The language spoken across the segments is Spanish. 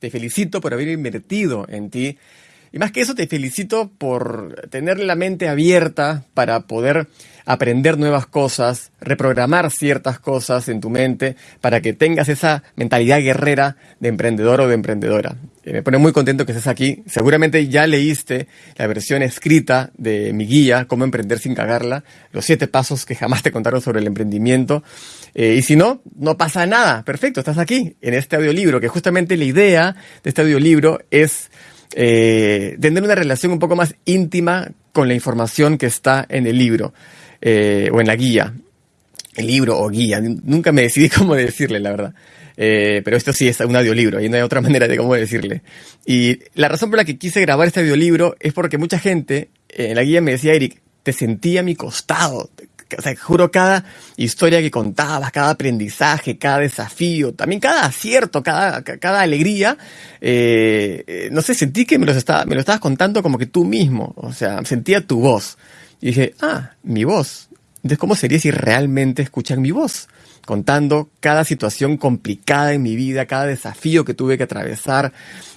te felicito por haber invertido en ti. Y más que eso, te felicito por tener la mente abierta para poder aprender nuevas cosas, reprogramar ciertas cosas en tu mente para que tengas esa mentalidad guerrera de emprendedor o de emprendedora. Eh, me pone muy contento que estés aquí. Seguramente ya leíste la versión escrita de mi guía, Cómo emprender sin cagarla, los siete pasos que jamás te contaron sobre el emprendimiento. Eh, y si no, no pasa nada. Perfecto, estás aquí en este audiolibro, que justamente la idea de este audiolibro es eh, tener una relación un poco más íntima con la información que está en el libro eh, o en la guía. El libro o guía, nunca me decidí cómo decirle, la verdad. Eh, pero esto sí es un audiolibro y no hay otra manera de cómo decirle. Y la razón por la que quise grabar este audiolibro es porque mucha gente en la guía me decía, Eric, te sentía a mi costado, o sea, juro, cada historia que contabas, cada aprendizaje, cada desafío, también cada acierto, cada, cada alegría, eh, eh, no sé, sentí que me, los estaba, me lo estabas contando como que tú mismo, o sea, sentía tu voz. Y dije, ah, mi voz. Entonces, ¿cómo sería si realmente escuchan mi voz? Contando cada situación complicada en mi vida, cada desafío que tuve que atravesar,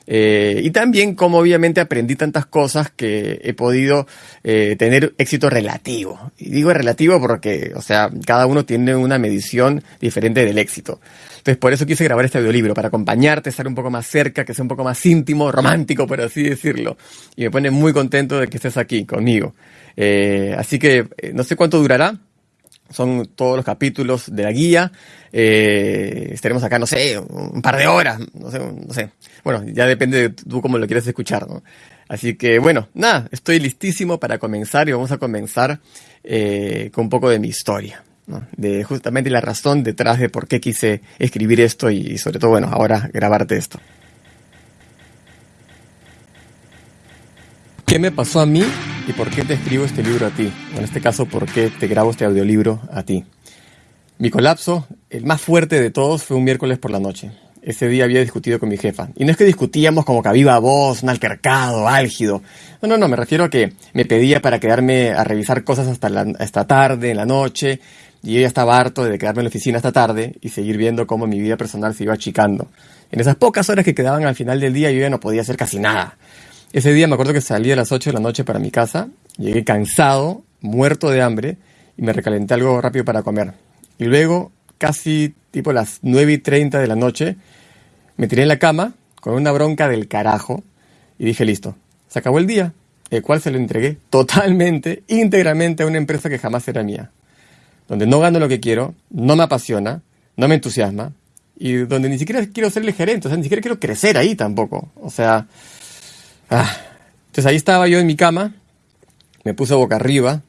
eh, y también como obviamente aprendí tantas cosas que he podido eh, tener éxito relativo. Y digo relativo porque, o sea, cada uno tiene una medición diferente del éxito. Entonces por eso quise grabar este audiolibro, para acompañarte, estar un poco más cerca, que sea un poco más íntimo, romántico, por así decirlo. Y me pone muy contento de que estés aquí conmigo. Eh, así que no sé cuánto durará, son todos los capítulos de la guía. Eh, estaremos acá, no sé, un par de horas, no sé, no sé. Bueno, ya depende de tú cómo lo quieres escuchar, ¿no? Así que bueno, nada, estoy listísimo para comenzar y vamos a comenzar eh, con un poco de mi historia. De justamente la razón detrás de por qué quise escribir esto y sobre todo, bueno, ahora grabarte esto. ¿Qué me pasó a mí y por qué te escribo este libro a ti? En este caso, ¿por qué te grabo este audiolibro a ti? Mi colapso, el más fuerte de todos, fue un miércoles por la noche. Ese día había discutido con mi jefa. Y no es que discutíamos como que a voz, un altercado, álgido. No, no, no, me refiero a que me pedía para quedarme a revisar cosas hasta, la, tarde, en la noche, y ella estaba harto de quedarme en la oficina hasta tarde y seguir viendo cómo mi vida personal se iba achicando. En esas pocas horas que quedaban al final del día yo ya no podía hacer casi nada. Ese día me acuerdo que salí a las 8 de la noche para mi casa, llegué cansado, muerto de hambre, y me recalenté algo rápido para comer. Y luego, casi tipo las 9 y 30 de la noche, me tiré en la cama con una bronca del carajo y dije, listo, se acabó el día, el cual se lo entregué totalmente, íntegramente a una empresa que jamás era mía, donde no gano lo que quiero, no me apasiona, no me entusiasma, y donde ni siquiera quiero ser el gerente, o sea, ni siquiera quiero crecer ahí tampoco. O sea, Ah, entonces ahí estaba yo en mi cama, me puse boca arriba,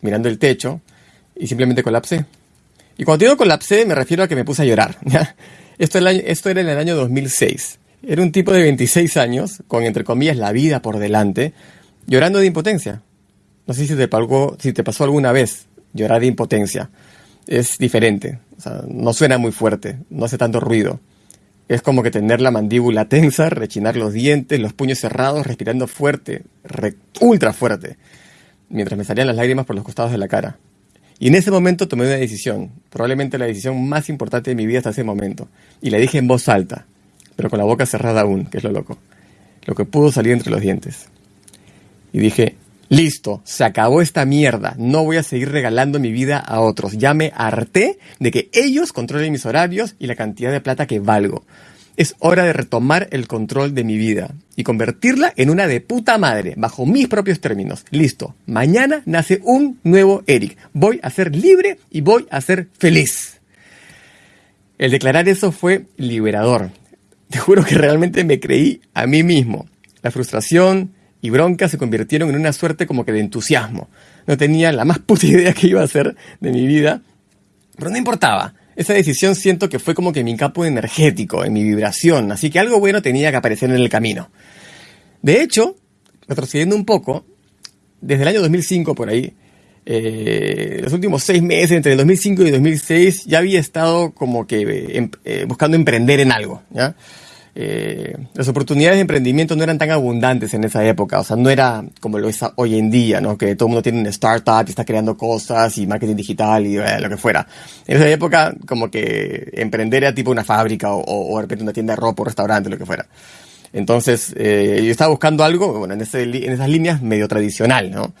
mirando el techo, y simplemente colapsé. Y cuando digo colapsé, me refiero a que me puse a llorar. Esto, esto era en el año 2006. Era un tipo de 26 años, con entre comillas la vida por delante, llorando de impotencia. No sé si te, si te pasó alguna vez llorar de impotencia. Es diferente, no suena muy fuerte, no hace tanto ruido. Es como que tener la mandíbula tensa, rechinar los dientes, los puños cerrados, respirando fuerte, ultra fuerte, mientras me salían las lágrimas por los costados de la cara. Y en ese momento tomé una decisión, probablemente la decisión más importante de mi vida hasta ese momento, y la dije en voz alta, pero con la boca cerrada aún, que es lo loco, lo que pudo salir entre los dientes. Y dije, Listo, se acabó esta mierda. No voy a seguir regalando mi vida a otros. Ya me harté de que ellos controlen mis horarios y la cantidad de plata que valgo. Es hora de retomar el control de mi vida y convertirla en una de puta madre, bajo mis propios términos. Listo, mañana nace un nuevo Eric. Voy a ser libre y voy a ser feliz. El declarar eso fue liberador. Te juro que realmente me creí a mí mismo. La frustración, y bronca se convirtieron en una suerte como que de entusiasmo. No tenía la más puta idea que iba a hacer de mi vida, pero no importaba. Esa decisión siento que fue como que mi campo energético, en mi vibración, así que algo bueno tenía que aparecer en el camino. De hecho, retrocediendo un poco, desde el año 2005 por ahí, eh, los últimos seis meses, entre el 2005 y el 2006, ya había estado como que eh, em, eh, buscando emprender en algo, ¿ya? Eh, las oportunidades de emprendimiento no eran tan abundantes en esa época, o sea, no era como lo es hoy en día, ¿no? Que todo el mundo tiene una startup y está creando cosas y marketing digital y eh, lo que fuera. En esa época, como que emprender era tipo una fábrica o, o, de repente una tienda de ropa o restaurante, lo que fuera. Entonces, eh, yo estaba buscando algo, bueno, en, ese, en esas líneas medio tradicional, ¿no?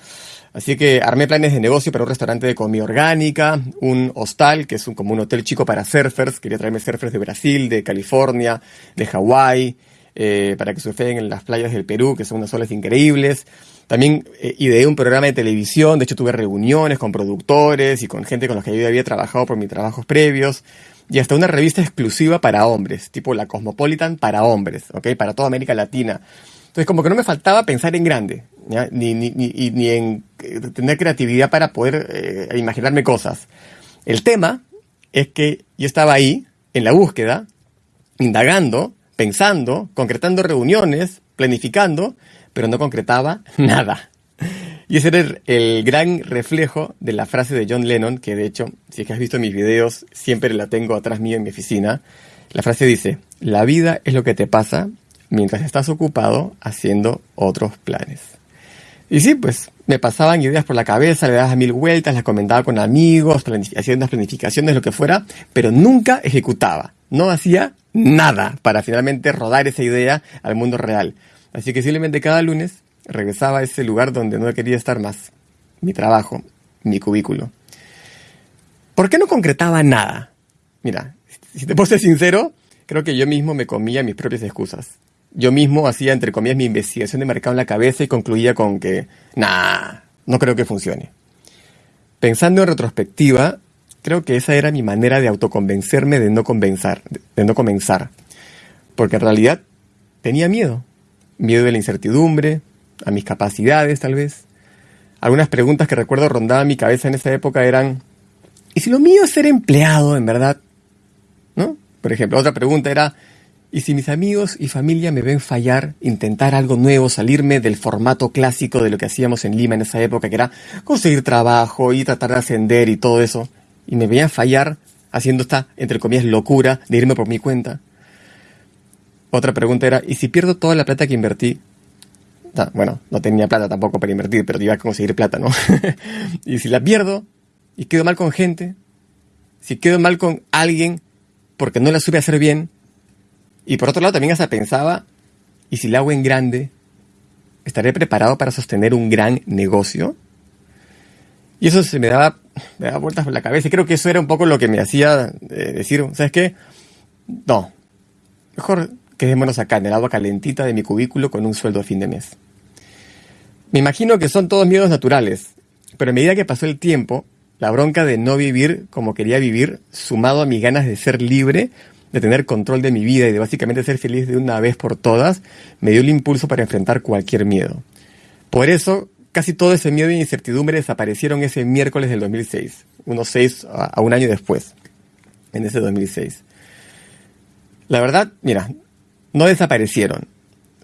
Así que armé planes de negocio para un restaurante de comida orgánica, un hostal, que es un, como un hotel chico para surfers. Quería traerme surfers de Brasil, de California, de Hawái, eh, para que surfeen en las playas del Perú, que son unas olas increíbles. También eh, ideé un programa de televisión, de hecho tuve reuniones con productores y con gente con los que yo había trabajado por mis trabajos previos. Y hasta una revista exclusiva para hombres, tipo la Cosmopolitan para hombres, ¿ok? Para toda América Latina. Entonces como que no me faltaba pensar en grande, Ni, ni, ni, ni, en eh, tener creatividad para poder eh, imaginarme cosas. El tema es que yo estaba ahí, en la búsqueda, indagando, pensando, concretando reuniones, planificando, pero no concretaba nada. Y ese era el, gran reflejo de la frase de John Lennon, que de hecho, si es que has visto mis videos, siempre la tengo atrás mío en mi oficina. La frase dice, la vida es lo que te pasa mientras estás ocupado haciendo otros planes. Y sí, pues me pasaban ideas por la cabeza, le daba mil vueltas, las comentaba con amigos, haciendo unas planificaciones, lo que fuera, pero nunca ejecutaba. No hacía nada para finalmente rodar esa idea al mundo real. Así que simplemente cada lunes regresaba a ese lugar donde no quería estar más. Mi trabajo, mi cubículo. ¿Por qué no concretaba nada? Mira, si te puedo ser sincero, creo que yo mismo me comía mis propias excusas yo mismo hacía, entre comillas, mi investigación de mercado en la cabeza y concluía con que, nah, no creo que funcione. Pensando en retrospectiva, creo que esa era mi manera de autoconvencerme de no comenzar, de no comenzar. Porque en realidad tenía miedo. Miedo de la incertidumbre, a mis capacidades tal vez. Algunas preguntas que recuerdo rondaban mi cabeza en esa época eran, ¿y si lo mío es ser empleado en verdad? ¿No? Por ejemplo, otra pregunta era, y si mis amigos y familia me ven fallar, intentar algo nuevo, salirme del formato clásico de lo que hacíamos en Lima en esa época, que era conseguir trabajo y tratar de ascender y todo eso, y me veían fallar haciendo esta, entre comillas, locura de irme por mi cuenta. Otra pregunta era, ¿y si pierdo toda la plata que invertí? bueno, no tenía plata tampoco para invertir, pero iba a conseguir plata, ¿no? y si la pierdo y quedo mal con gente, si quedo mal con alguien porque no la supe hacer bien, y por otro lado también hasta pensaba, ¿y si la hago en grande? ¿Estaré preparado para sostener un gran negocio? Y eso se me daba, me daba vueltas por la cabeza y creo que eso era un poco lo que me hacía eh, decir, ¿sabes qué? No, mejor quedémonos acá en el agua calentita de mi cubículo con un sueldo a fin de mes. Me imagino que son todos miedos naturales, pero a medida que pasó el tiempo, la bronca de no vivir como quería vivir, sumado a mis ganas de ser libre, de tener control de mi vida y de básicamente ser feliz de una vez por todas, me dio el impulso para enfrentar cualquier miedo. Por eso, casi todo ese miedo e incertidumbre desaparecieron ese miércoles del 2006, unos seis a un año después, en ese 2006. La verdad, mira, no desaparecieron,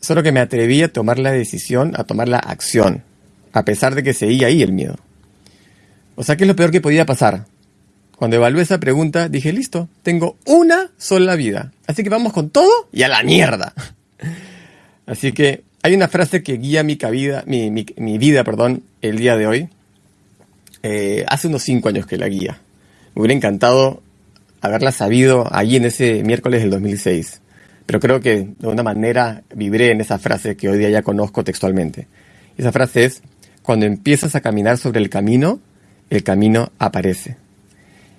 solo que me atreví a tomar la decisión, a tomar la acción, a pesar de que seguía ahí el miedo. O sea, ¿qué es lo peor que podía pasar? Cuando evalué esa pregunta, dije, listo, tengo una sola vida. Así que vamos con todo y a la mierda. Así que hay una frase que guía mi, vida, mi, vida perdón, el día de hoy. Eh, hace unos cinco años que la guía. Me hubiera encantado haberla sabido allí en ese miércoles del 2006. Pero creo que de alguna manera vibré en esa frase que hoy día ya conozco textualmente. Esa frase es, cuando empiezas a caminar sobre el camino, el camino aparece.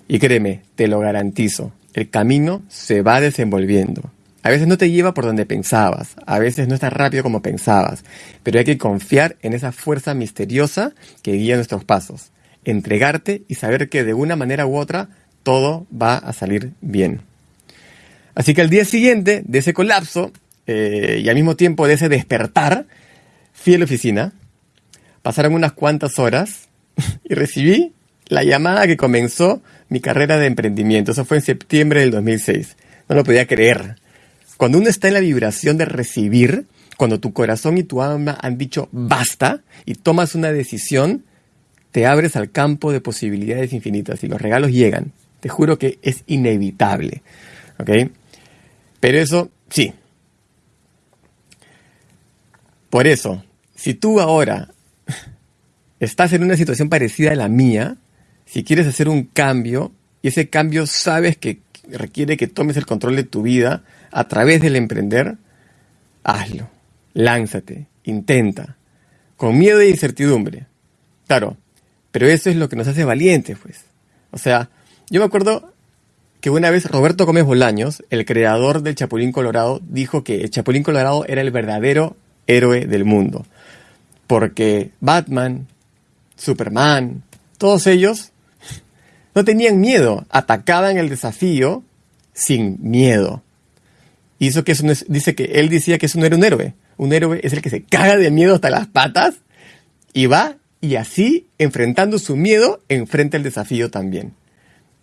Y créeme, te lo garantizo, el camino se va desenvolviendo. A veces no te lleva por donde pensabas, a veces no es tan rápido como pensabas, pero hay que confiar en esa fuerza misteriosa que guía nuestros pasos, entregarte y saber que de una manera u otra todo va a salir bien. Así que al día siguiente de ese colapso eh, y al mismo tiempo de ese despertar, fui a la oficina, pasaron unas cuantas horas y recibí la llamada que comenzó mi carrera de emprendimiento. Eso fue en septiembre del 2006. No lo podía creer. Cuando uno está en la vibración de recibir, cuando tu corazón y tu alma han dicho basta y tomas una decisión, te abres al campo de posibilidades infinitas y los regalos llegan. Te juro que es inevitable. ¿Ok? Pero eso, sí, Por eso, si tú ahora estás en una situación parecida a la mía, si quieres hacer un cambio, y ese cambio sabes que requiere que tomes el control de tu vida a través del emprender, hazlo, lánzate, intenta, con miedo e incertidumbre. Claro, pero eso es lo que nos hace valientes, pues. O sea, yo me acuerdo que una vez Roberto Gómez Bolaños, el creador del Chapulín Colorado, dijo que el Chapulín Colorado era el verdadero héroe del mundo. Porque Batman, Superman, todos ellos no tenían miedo, atacaban el desafío sin miedo. Y que dice que él decía que eso no era un héroe. Un héroe es el que se caga de miedo hasta las patas y va y así, enfrentando su miedo, enfrenta el desafío también.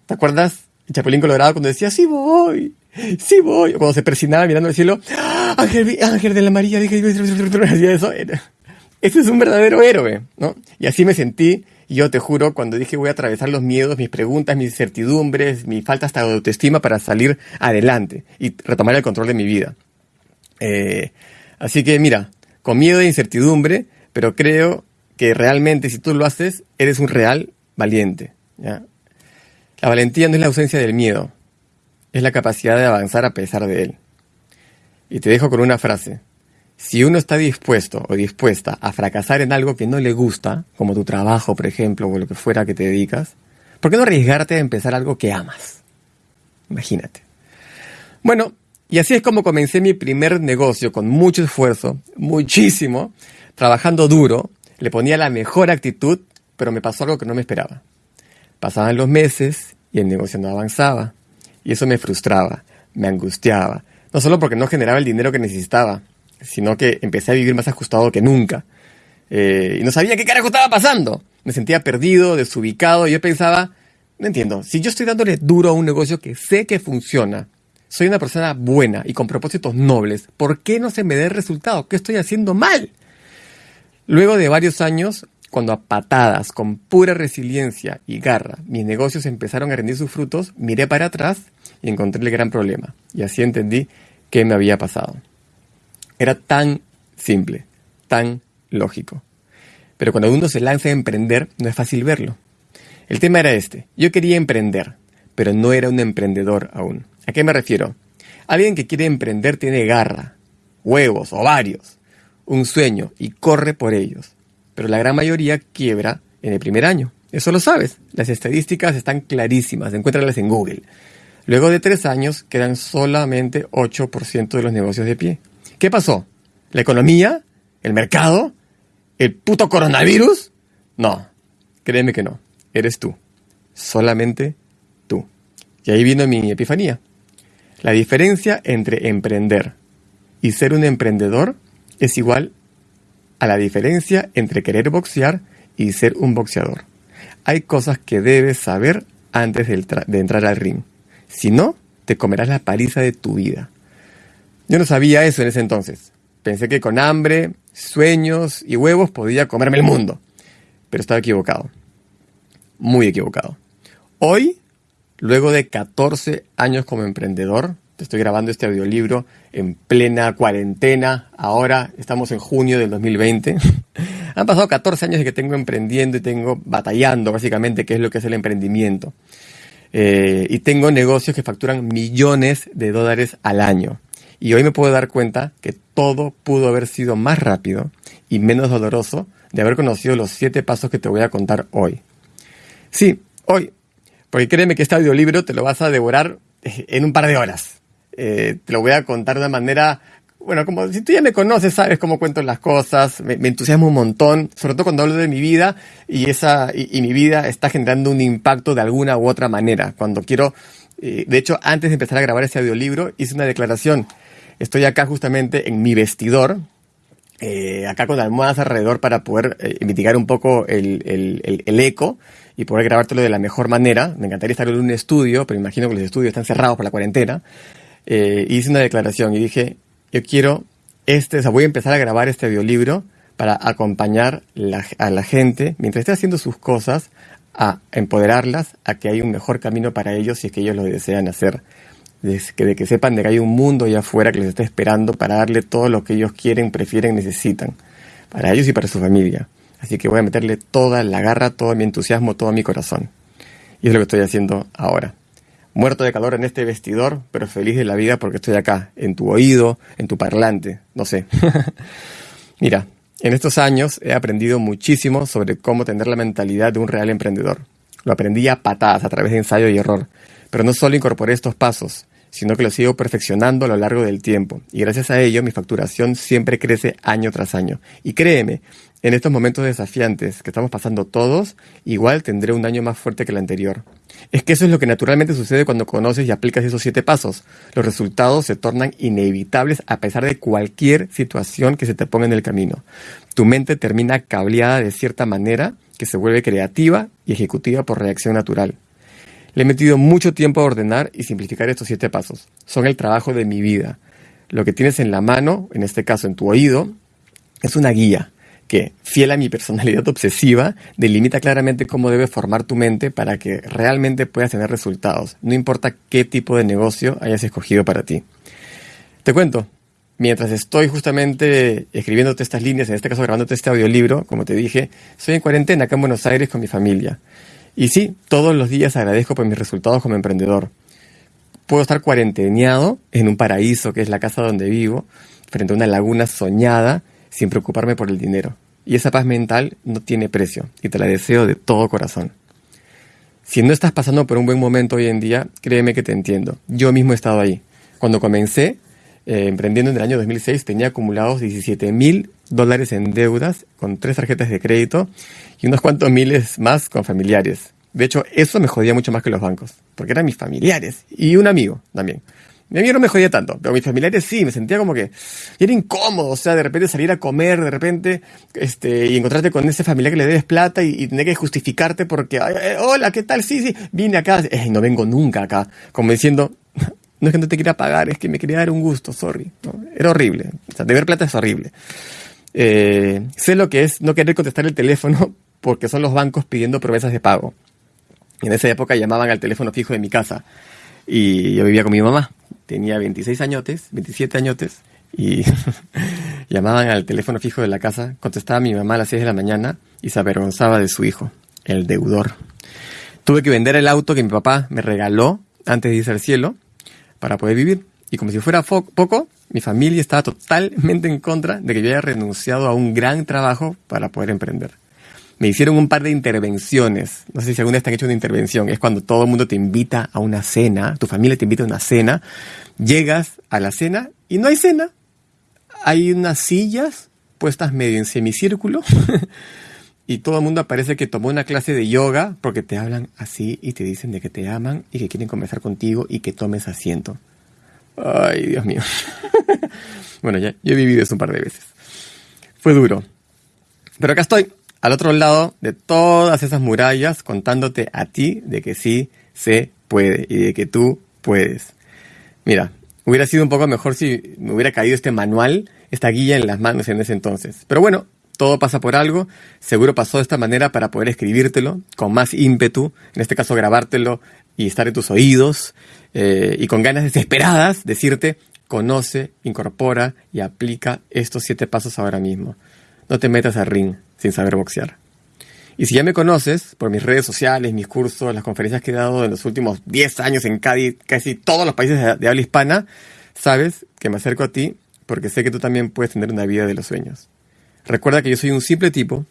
¿Te acuerdas Chapulín Colorado cuando decía, sí voy, sí voy? Cuando se persinaba mirando al cielo, Ángel, de la María, dije, eso. Ese es un verdadero héroe, ¿no? Y así me sentí, yo te juro, cuando dije voy a atravesar los miedos, mis preguntas, mis incertidumbres, mi falta hasta de autoestima para salir adelante y retomar el control de mi vida. Eh, así que mira, con miedo e incertidumbre, pero creo que realmente si tú lo haces, eres un real valiente. La valentía no es la ausencia del miedo, es la capacidad de avanzar a pesar de él. Y te dejo con una frase. Si uno está dispuesto o dispuesta a fracasar en algo que no le gusta, como tu trabajo, por ejemplo, o lo que fuera que te dedicas, ¿por qué no arriesgarte a empezar algo que amas? Imagínate. Bueno, y así es como comencé mi primer negocio con mucho esfuerzo, muchísimo, trabajando duro, le ponía la mejor actitud, pero me pasó algo que no me esperaba. Pasaban los meses y el negocio no avanzaba. Y eso me frustraba, me angustiaba. No solo porque no generaba el dinero que necesitaba, sino que empecé a vivir más ajustado que nunca. Eh, y no sabía qué carajo estaba pasando. Me sentía perdido, desubicado, y yo pensaba, no entiendo, si yo estoy dándole duro a un negocio que sé que funciona, soy una persona buena y con propósitos nobles, ¿por qué no se me dé el resultado? ¿Qué estoy haciendo mal? Luego de varios años, cuando a patadas, con pura resiliencia y garra, mis negocios empezaron a rendir sus frutos, miré para atrás y encontré el gran problema. Y así entendí qué me había pasado. Era tan simple, tan lógico. Pero cuando uno se lanza a emprender, no es fácil verlo. El tema era este. Yo quería emprender, pero no era un emprendedor aún. ¿A qué me refiero? Alguien que quiere emprender tiene garra, huevos, ovarios, un sueño y corre por ellos pero la gran mayoría quiebra en el primer año. Eso lo sabes. Las estadísticas están clarísimas, encuéntralas en Google. Luego de tres años quedan solamente 8% de los negocios de pie. ¿Qué pasó? ¿La economía? ¿El mercado? ¿El puto coronavirus? No, créeme que no. Eres tú. Solamente tú. Y ahí vino mi epifanía. La diferencia entre emprender y ser un emprendedor es igual a la diferencia entre querer boxear y ser un boxeador. Hay cosas que debes saber antes de, entrar al ring. Si no, te comerás la paliza de tu vida. Yo no sabía eso en ese entonces. Pensé que con hambre, sueños y huevos podía comerme el mundo. Pero estaba equivocado. Muy equivocado. Hoy, luego de 14 años como emprendedor, estoy grabando este audiolibro en plena cuarentena. Ahora estamos en junio del 2020. Han pasado 14 años de que tengo emprendiendo y tengo batallando básicamente qué es lo que es el emprendimiento. Eh, y tengo negocios que facturan millones de dólares al año. Y hoy me puedo dar cuenta que todo pudo haber sido más rápido y menos doloroso de haber conocido los siete pasos que te voy a contar hoy. Sí, hoy. Porque créeme que este audiolibro te lo vas a devorar en un par de horas. Eh, te lo voy a contar de una manera, bueno, como si tú ya me conoces, sabes cómo cuento las cosas, me, entusiasmo un montón, sobre todo cuando hablo de mi vida y, esa, y, mi vida está generando un impacto de alguna u otra manera. Cuando quiero, eh, de hecho, antes de empezar a grabar este audiolibro, hice una declaración. Estoy acá justamente en mi vestidor, eh, acá con almohadas alrededor para poder mitigar un poco el, el, el, eco y poder grabártelo de la mejor manera. Me encantaría estar en un estudio, pero imagino que los estudios están cerrados por la cuarentena. Eh, hice una declaración y dije, yo quiero este, o sea, voy a empezar a grabar este audiolibro para acompañar a la gente mientras esté haciendo sus cosas, a empoderarlas, a que hay un mejor camino para ellos si es que ellos lo desean hacer. De que, de que sepan de que hay un mundo allá afuera que les está esperando para darle todo lo que ellos quieren, prefieren, necesitan, para ellos y para su familia. Así que voy a meterle toda la garra, todo mi entusiasmo, todo mi corazón. Y es lo que estoy haciendo ahora. Muerto de calor en este vestidor, pero feliz de la vida porque estoy acá, en tu oído, en tu parlante, no sé. Mira, en estos años he aprendido muchísimo sobre cómo tener la mentalidad de un real emprendedor. Lo aprendí a patadas, a través de ensayo y error. Pero no solo incorporé estos pasos, sino que los sigo perfeccionando a lo largo del tiempo. Y gracias a ello mi facturación siempre crece año tras año. Y créeme, en estos momentos desafiantes que estamos pasando todos, igual tendré un año más fuerte que el anterior. Es que eso es lo que naturalmente sucede cuando conoces y aplicas esos siete pasos. Los resultados se tornan inevitables a pesar de cualquier situación que se te ponga en el camino. Tu mente termina cableada de cierta manera que se vuelve creativa y ejecutiva por reacción natural. Le he metido mucho tiempo a ordenar y simplificar estos siete pasos. Son el trabajo de mi vida. Lo que tienes en la mano, en este caso en tu oído, es una guía que, fiel a mi personalidad obsesiva, delimita claramente cómo debe formar tu mente para que realmente puedas tener resultados, no importa qué tipo de negocio hayas escogido para ti. Te cuento, mientras estoy justamente escribiéndote estas líneas, en este caso grabándote este audiolibro, como te dije, estoy en cuarentena acá en Buenos Aires con mi familia. Y sí, todos los días agradezco por mis resultados como emprendedor. Puedo estar cuarenteneado en un paraíso que es la casa donde vivo, frente a una laguna soñada, sin preocuparme por el dinero. Y esa paz mental no tiene precio y te la deseo de todo corazón. Si no estás pasando por un buen momento hoy en día, créeme que te entiendo. Yo mismo he estado ahí. Cuando comencé eh, emprendiendo en el año 2006 tenía acumulados 17 mil dólares en deudas con tres tarjetas de crédito y unos cuantos miles más con familiares. De hecho, eso me jodía mucho más que los bancos, porque eran mis familiares y un amigo también. Mi amigo no me jodía tanto, pero mis familiares sí, me sentía como que era incómodo, o sea, de repente salir a comer, de repente, este, y encontrarte con ese familiar que le debes plata y, tener que justificarte porque, hola, ¿qué tal? Sí, sí, vine acá, eh, no vengo nunca acá, como diciendo, no es que no te quiera pagar, es que me quería dar un gusto, sorry. Era horrible, o sea, deber plata es horrible. Eh, sé lo que es no querer contestar el teléfono porque son los bancos pidiendo promesas de pago. En esa época llamaban al teléfono fijo de mi casa y yo vivía con mi mamá tenía 26 añotes, 27 añotes, y llamaban al teléfono fijo de la casa, contestaba mi mamá a las 6 de la mañana y se avergonzaba de su hijo, el deudor. Tuve que vender el auto que mi papá me regaló antes de irse al cielo para poder vivir. Y como si fuera poco, mi familia estaba totalmente en contra de que yo haya renunciado a un gran trabajo para poder emprender me hicieron un par de intervenciones. No sé si alguna vez te han hecho una intervención. Es cuando todo el mundo te invita a una cena, tu familia te invita a una cena, llegas a la cena y no hay cena. Hay unas sillas puestas medio en semicírculo y todo el mundo parece que tomó una clase de yoga porque te hablan así y te dicen de que te aman y que quieren conversar contigo y que tomes asiento. Ay, Dios mío. bueno, ya yo he vivido eso un par de veces. Fue duro. Pero acá estoy, al otro lado de todas esas murallas contándote a ti de que sí se puede y de que tú puedes. Mira, hubiera sido un poco mejor si me hubiera caído este manual, esta guía en las manos en ese entonces. Pero bueno, todo pasa por algo, seguro pasó de esta manera para poder escribírtelo con más ímpetu, en este caso grabártelo y estar en tus oídos eh, y con ganas desesperadas decirte, conoce, incorpora y aplica estos siete pasos ahora mismo. No te metas al ring, sin saber boxear. Y si ya me conoces por mis redes sociales, mis cursos, las conferencias que he dado en los últimos 10 años en casi, todos los países de, habla hispana, sabes que me acerco a ti porque sé que tú también puedes tener una vida de los sueños. Recuerda que yo soy un simple tipo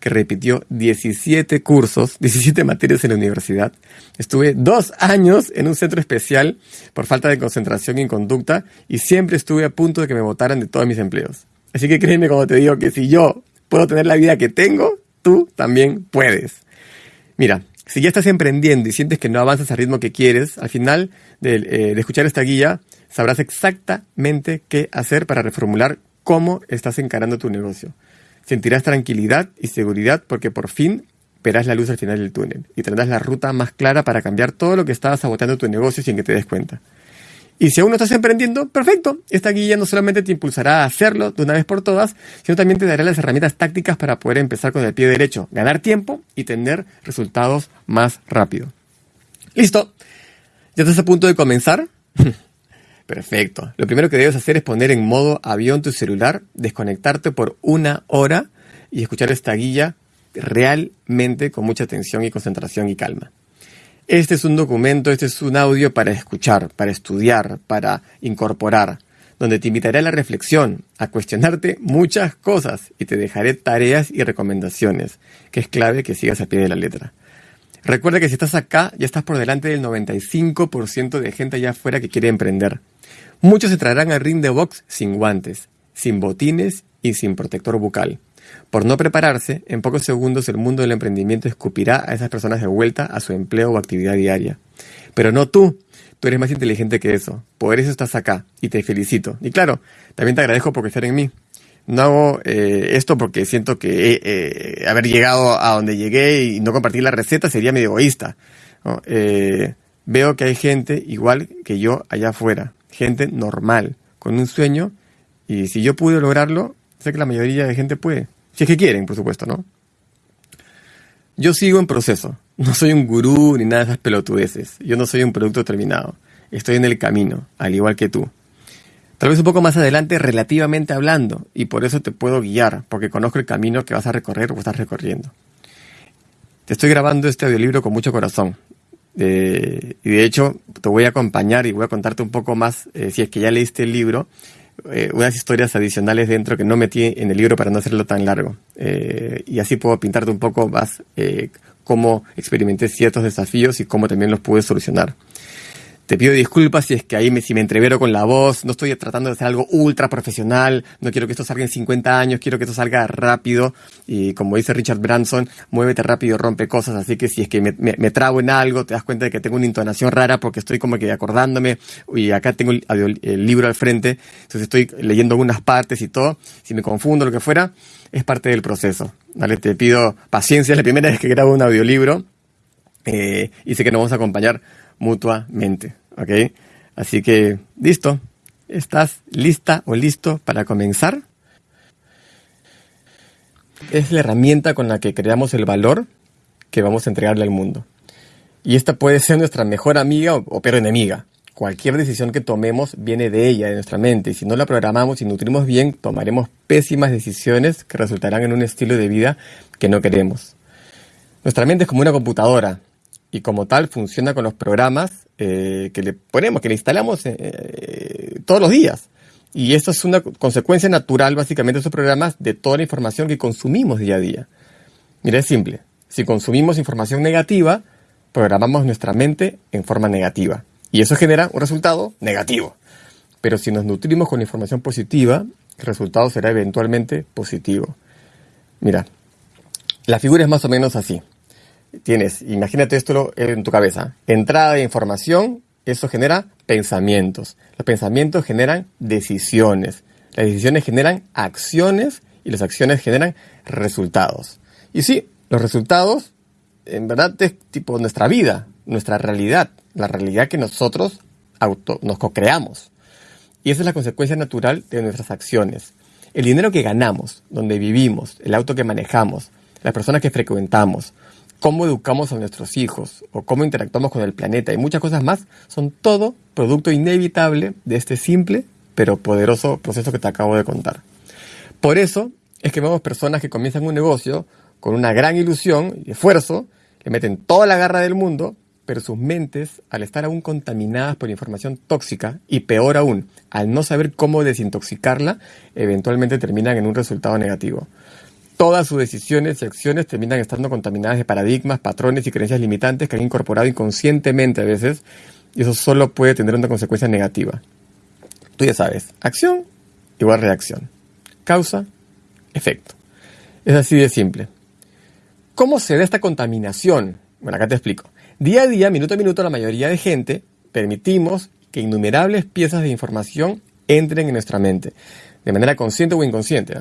que repitió 17 cursos, 17 materias en la universidad. Estuve dos años en un centro especial por falta de concentración y conducta y siempre estuve a punto de que me votaran de todos mis empleos. Así que créeme cuando te digo que si yo puedo tener la vida que tengo, tú también puedes. Mira, si ya estás emprendiendo y sientes que no avanzas al ritmo que quieres, al final de, eh, de, escuchar esta guía sabrás exactamente qué hacer para reformular cómo estás encarando tu negocio. Sentirás tranquilidad y seguridad porque por fin verás la luz al final del túnel y tendrás la ruta más clara para cambiar todo lo que estaba saboteando tu negocio sin que te des cuenta. Y si aún no estás emprendiendo, perfecto. Esta guía no solamente te impulsará a hacerlo de una vez por todas, sino también te dará las herramientas tácticas para poder empezar con el pie derecho, ganar tiempo y tener resultados más rápido. Listo. Ya estás a punto de comenzar. Perfecto. Lo primero que debes hacer es poner en modo avión tu celular, desconectarte por una hora y escuchar esta guía realmente con mucha atención y concentración y calma. Este es un documento, este es un audio para escuchar, para estudiar, para incorporar, donde te invitaré a la reflexión, a cuestionarte muchas cosas y te dejaré tareas y recomendaciones, que es clave que sigas a pie de la letra. Recuerda que si estás acá, ya estás por delante del 95% de gente allá afuera que quiere emprender. Muchos se traerán al ring de box sin guantes, sin botines y sin protector bucal. Por no prepararse, en pocos segundos el mundo del emprendimiento escupirá a esas personas de vuelta a su empleo o actividad diaria. Pero no tú. Tú eres más inteligente que eso. Por eso estás acá y te felicito. Y claro, también te agradezco por crecer en mí. No hago eh, esto porque siento que eh, haber llegado a donde llegué y no compartir la receta sería medio egoísta. Eh, veo que hay gente igual que yo allá afuera gente normal, con un sueño, y si yo pude lograrlo, sé que la mayoría de gente puede. Si es que quieren, por supuesto, ¿no? Yo sigo en proceso. No soy un gurú ni nada de esas pelotudeces. Yo no soy un producto terminado. Estoy en el camino, al igual que tú. Tal vez un poco más adelante, relativamente hablando, y por eso te puedo guiar, porque conozco el camino que vas a recorrer o estás recorriendo. Te estoy grabando este audiolibro con mucho corazón, y de hecho, te voy a acompañar y voy a contarte un poco más, eh, si es que ya leíste el libro, eh, unas historias adicionales dentro que no metí en el libro para no hacerlo tan largo. Eh, y así puedo pintarte un poco más cómo experimenté ciertos desafíos y cómo también los pude solucionar. Te pido disculpas si es que ahí me, si me entrevero con la voz, no estoy tratando de hacer algo ultra profesional, no quiero que esto salga en 50 años, quiero que esto salga rápido. Y como dice Richard Branson, muévete rápido, rompe cosas, así que si es que me, me, trago en algo, te das cuenta de que tengo una entonación rara porque estoy como que acordándome. Y acá tengo el, el libro al frente, entonces estoy leyendo algunas partes y todo, si me confundo, lo que fuera, es parte del proceso, ¿vale? Te pido paciencia, es la primera vez que grabo un audiolibro. Eh, y sé que nos vamos a acompañar mutuamente. ¿Ok? Así que, listo. ¿Estás lista o listo para comenzar? Es la herramienta con la que creamos el valor que vamos a entregarle al mundo. Y esta puede ser nuestra mejor amiga o, o peor enemiga. Cualquier decisión que tomemos viene de ella, de nuestra mente, y si no la programamos y nutrimos bien, tomaremos pésimas decisiones que resultarán en un estilo de vida que no queremos. Nuestra mente es como una computadora, y como tal funciona con los programas eh, que le ponemos, que le instalamos eh, eh, todos los días. Y esto es una consecuencia natural, básicamente, de esos programas de toda la información que consumimos día a día. Mira, es simple. Si consumimos información negativa, programamos nuestra mente en forma negativa. Y eso genera un resultado negativo. Pero si nos nutrimos con información positiva, el resultado será eventualmente positivo. Mira, la figura es más o menos así tienes, imagínate esto en tu cabeza, entrada de información, eso genera pensamientos. Los pensamientos generan decisiones. Las decisiones generan acciones y las acciones generan resultados. Y sí, los resultados, en verdad, es tipo nuestra vida, nuestra realidad, la realidad que nosotros auto, nos co-creamos. Y esa es la consecuencia natural de nuestras acciones. El dinero que ganamos, donde vivimos, el auto que manejamos, las personas que frecuentamos, cómo educamos a nuestros hijos o cómo interactuamos con el planeta y muchas cosas más, son todo producto inevitable de este simple pero poderoso proceso que te acabo de contar. Por eso es que vemos personas que comienzan un negocio con una gran ilusión y esfuerzo, le meten toda la garra del mundo, pero sus mentes, al estar aún contaminadas por información tóxica y peor aún, al no saber cómo desintoxicarla, eventualmente terminan en un resultado negativo todas sus decisiones y acciones terminan estando contaminadas de paradigmas, patrones y creencias limitantes que han incorporado inconscientemente a veces, y eso solo puede tener una consecuencia negativa. Tú ya sabes, acción igual reacción. Causa, efecto. Es así de simple. ¿Cómo se da esta contaminación? Bueno, acá te explico. Día a día, minuto a minuto, la mayoría de gente permitimos que innumerables piezas de información entren en nuestra mente, de manera consciente o inconsciente.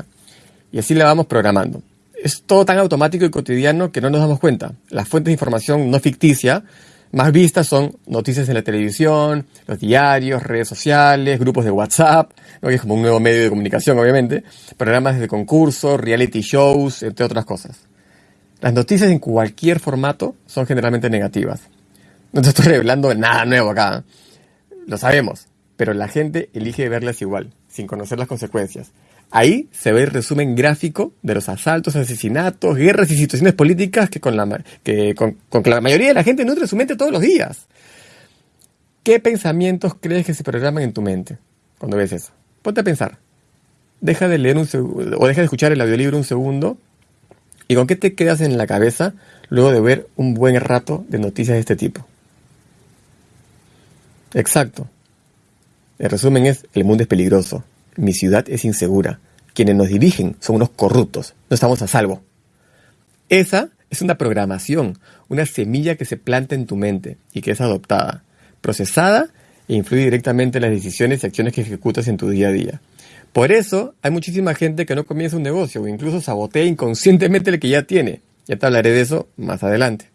Y así la vamos programando. Es todo tan automático y cotidiano que no nos damos cuenta. Las fuentes de información no ficticia más vistas son noticias en la televisión, los diarios, redes sociales, grupos de WhatsApp, que es como un nuevo medio de comunicación, obviamente, programas de concurso, reality shows, entre otras cosas. Las noticias en cualquier formato son generalmente negativas. No te estoy revelando nada nuevo acá. lo sabemos, pero la gente elige verlas igual, sin conocer las consecuencias. Ahí se ve el resumen gráfico de los asaltos, asesinatos, guerras y situaciones políticas que con la, que, con, la mayoría de la gente nutre su mente todos los días. ¿Qué pensamientos crees que se programan en tu mente cuando ves eso? Ponte a pensar. Deja de leer un segundo, o deja de escuchar el audiolibro un segundo. ¿Y con qué te quedas en la cabeza luego de ver un buen rato de noticias de este tipo? Exacto. El resumen es, el mundo es peligroso, mi ciudad es insegura, quienes nos dirigen son unos corruptos, no estamos a salvo. Esa es una programación, una semilla que se planta en tu mente y que es adoptada, procesada e influye directamente en las decisiones y acciones que ejecutas en tu día a día. Por eso hay muchísima gente que no comienza un negocio o incluso sabotea inconscientemente el que ya tiene. Ya te hablaré de eso más adelante.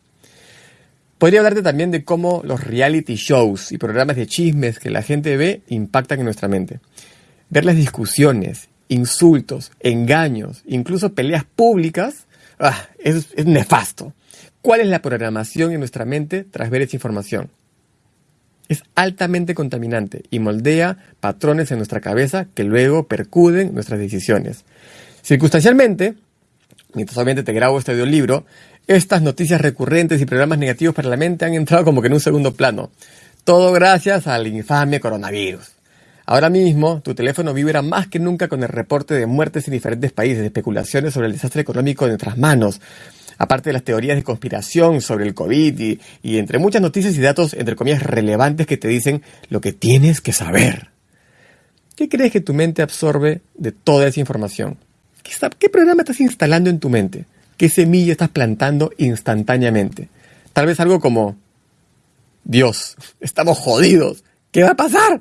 Podría hablarte también de cómo los reality shows y programas de chismes que la gente ve impactan en nuestra mente. Ver las discusiones, insultos, engaños, incluso peleas públicas, ah, es, es nefasto. ¿Cuál es la programación en nuestra mente tras ver esa información? Es altamente contaminante y moldea patrones en nuestra cabeza que luego percuden nuestras decisiones. Circunstancialmente, mientras obviamente te grabo este audiolibro, estas noticias recurrentes y programas negativos para la mente han entrado como que en un segundo plano. Todo gracias al infame coronavirus. Ahora mismo, tu teléfono vibra más que nunca con el reporte de muertes en diferentes países, especulaciones sobre el desastre económico de nuestras manos, aparte de las teorías de conspiración sobre el COVID y, entre muchas noticias y datos, entre comillas, relevantes que te dicen lo que tienes que saber. ¿Qué crees que tu mente absorbe de toda esa información? ¿Qué, ¿Qué programa estás instalando en tu mente? ¿Qué semilla estás plantando instantáneamente? Tal vez algo como, Dios, estamos jodidos. ¿Qué va a pasar?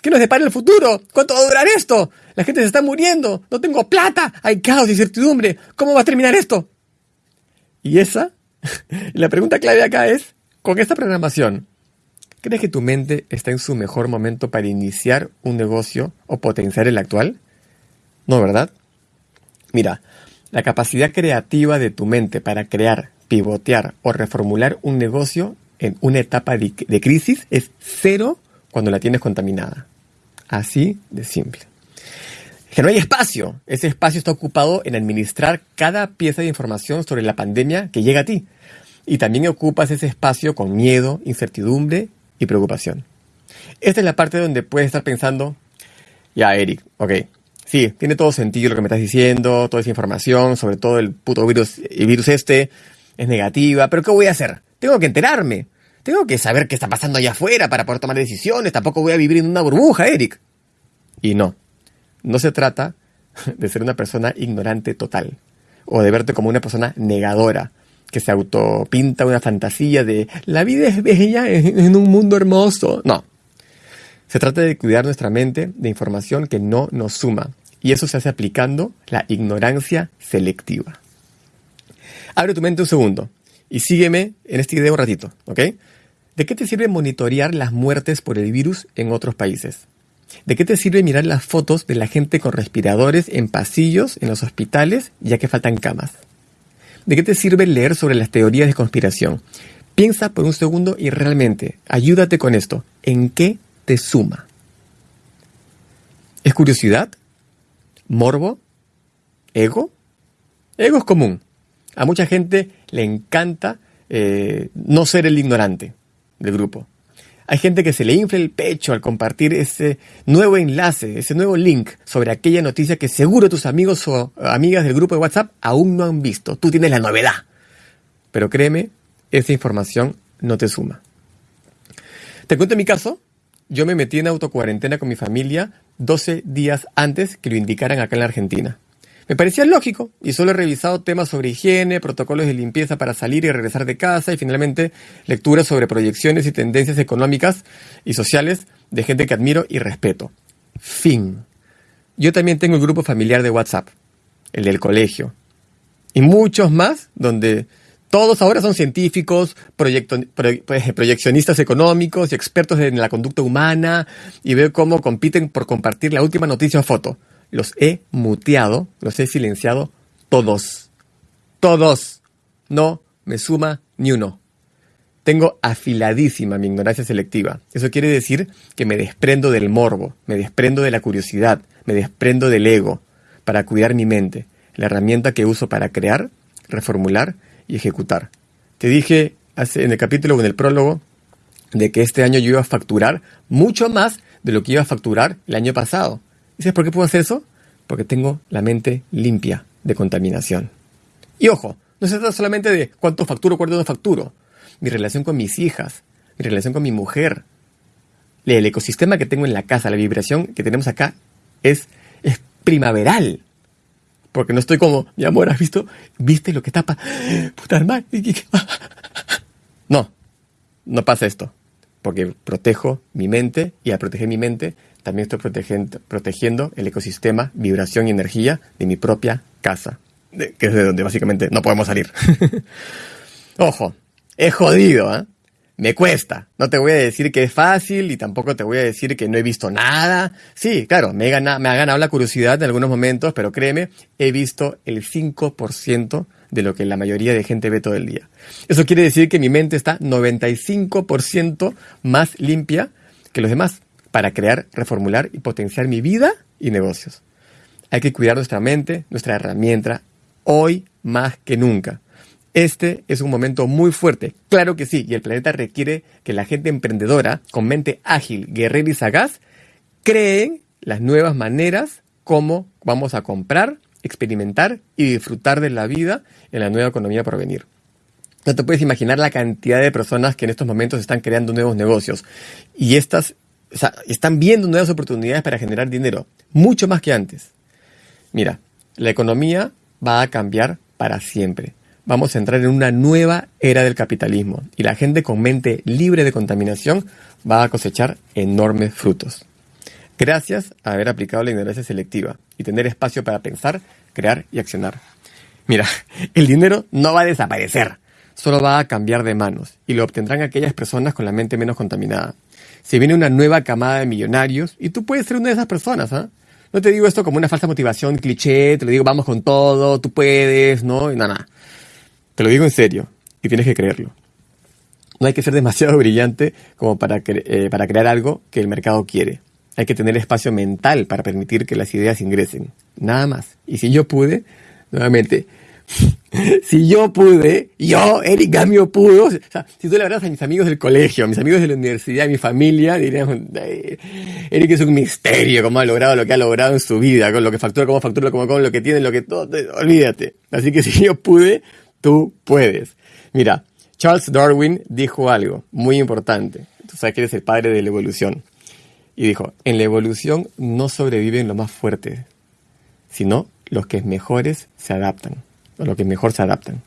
¿Qué nos depara el futuro? ¿Cuánto va a durar esto? La gente se está muriendo. No tengo plata. Hay caos y incertidumbre. ¿Cómo va a terminar esto? Y esa, la pregunta clave acá es, con esta programación, ¿crees que tu mente está en su mejor momento para iniciar un negocio o potenciar el actual? No, ¿verdad? Mira, la capacidad creativa de tu mente para crear, pivotear o reformular un negocio en una etapa de, crisis es cero cuando la tienes contaminada. Así de simple. Que no hay espacio. Ese espacio está ocupado en administrar cada pieza de información sobre la pandemia que llega a ti. Y también ocupas ese espacio con miedo, incertidumbre y preocupación. Esta es la parte donde puedes estar pensando, ya Eric, ok, sí, tiene todo sentido lo que me estás diciendo, toda esa información, sobre todo el puto virus, virus este, es negativa, pero ¿qué voy a hacer? Tengo que enterarme. Tengo que saber qué está pasando allá afuera para poder tomar decisiones. Tampoco voy a vivir en una burbuja, Eric. Y no, no se trata de ser una persona ignorante total o de verte como una persona negadora que se autopinta una fantasía de la vida es bella en un mundo hermoso. No, se trata de cuidar nuestra mente de información que no nos suma, y eso se hace aplicando la ignorancia selectiva. Abre tu mente un segundo y sígueme en este video un ratito, ¿ok? ¿De qué te sirve monitorear las muertes por el virus en otros países? ¿De qué te sirve mirar las fotos de la gente con respiradores en pasillos en los hospitales ya que faltan camas? ¿De qué te sirve leer sobre las teorías de conspiración? Piensa por un segundo y realmente ayúdate con esto. ¿En qué te suma? ¿Es curiosidad? ¿Morbo? ¿Ego? Ego es común. A mucha gente le encanta eh, no ser el ignorante del grupo. Hay gente que se le infla el pecho al compartir ese nuevo enlace, ese nuevo link sobre aquella noticia que seguro tus amigos o amigas del grupo de WhatsApp aún no han visto. Tú tienes la novedad. Pero créeme, esa información no te suma. Te cuento mi caso yo me metí en autocuarentena con mi familia 12 días antes que lo indicaran acá en la Argentina. Me parecía lógico y solo he revisado temas sobre higiene, protocolos de limpieza para salir y regresar de casa y finalmente lecturas sobre proyecciones y tendencias económicas y sociales de gente que admiro y respeto. Fin. Yo también tengo el grupo familiar de WhatsApp, el del colegio, y muchos más donde todos ahora son científicos, pues, proyeccionistas económicos y expertos en la conducta humana y veo cómo compiten por compartir la última noticia o foto. Los he muteado, los he silenciado todos. Todos. No me suma ni uno. Tengo afiladísima mi ignorancia selectiva. Eso quiere decir que me desprendo del morbo, me desprendo de la curiosidad, me desprendo del ego para cuidar mi mente, la herramienta que uso para crear, reformular y ejecutar. Te dije hace, en el capítulo o en el prólogo de que este año yo iba a facturar mucho más de lo que iba a facturar el año pasado. ¿Y sabes por qué puedo hacer eso? Porque tengo la mente limpia de contaminación. Y ojo, no se trata solamente de cuánto facturo, cuánto no facturo mi relación con mis hijas, mi relación con mi mujer. El ecosistema que tengo en la casa, la vibración que tenemos acá es, primaveral. Porque no estoy como, mi amor, ¿has visto? ¿Viste lo que tapa? Puta madre. No, no pasa esto. Porque protejo mi mente y al proteger mi mente también estoy protegiendo, protegiendo el ecosistema, vibración y energía de mi propia casa. Que es de donde básicamente no podemos salir. Ojo, es jodido, ¿eh? Me cuesta. No te voy a decir que es fácil y tampoco te voy a decir que no he visto nada. Sí, claro, me, me ha ganado la curiosidad en algunos momentos, pero créeme, he visto el 5% de lo que la mayoría de gente ve todo el día. Eso quiere decir que mi mente está 95% más limpia que los demás para crear, reformular y potenciar mi vida y negocios. Hay que cuidar nuestra mente, nuestra herramienta, hoy más que nunca. Este es un momento muy fuerte, claro que sí, y el planeta requiere que la gente emprendedora, con mente ágil, guerrera y sagaz, creen las nuevas maneras como vamos a comprar, experimentar y disfrutar de la vida en la nueva economía por venir. No te puedes imaginar la cantidad de personas que en estos momentos están creando nuevos negocios y estas están viendo nuevas oportunidades para generar dinero, mucho más que antes. Mira, la economía va a cambiar para siempre vamos a entrar en una nueva era del capitalismo y la gente con mente libre de contaminación va a cosechar enormes frutos. Gracias a haber aplicado la ignorancia selectiva y tener espacio para pensar, crear y accionar. Mira, el dinero no va a desaparecer, solo va a cambiar de manos y lo obtendrán aquellas personas con la mente menos contaminada. Se viene una nueva camada de millonarios y tú puedes ser una de esas personas, ¿ah? No te digo esto como una falsa motivación, cliché, te lo digo vamos con todo, tú puedes, ¿no? Nada, nada. Te lo digo en serio y tienes que creerlo. No hay que ser demasiado brillante como para, eh, para crear algo que el mercado quiere. Hay que tener espacio mental para permitir que las ideas ingresen. Nada más. Y si yo pude, nuevamente, si yo pude, yo, Eric Gamio pudo, o sea, si tú le hablas a mis amigos del colegio, a mis amigos de la universidad, a mi familia, dirían, Eric es un misterio, cómo ha logrado lo que ha logrado en su vida, con lo que factura, cómo factura, cómo, cómo lo que tiene, lo que todo, olvídate. Así que si yo pude, Tú puedes. Mira, Charles Darwin dijo algo muy importante. Tú sabes que eres el padre de la evolución. Y dijo, en la evolución no sobreviven los más fuertes, sino los que mejores se adaptan, o los que mejor se adaptan.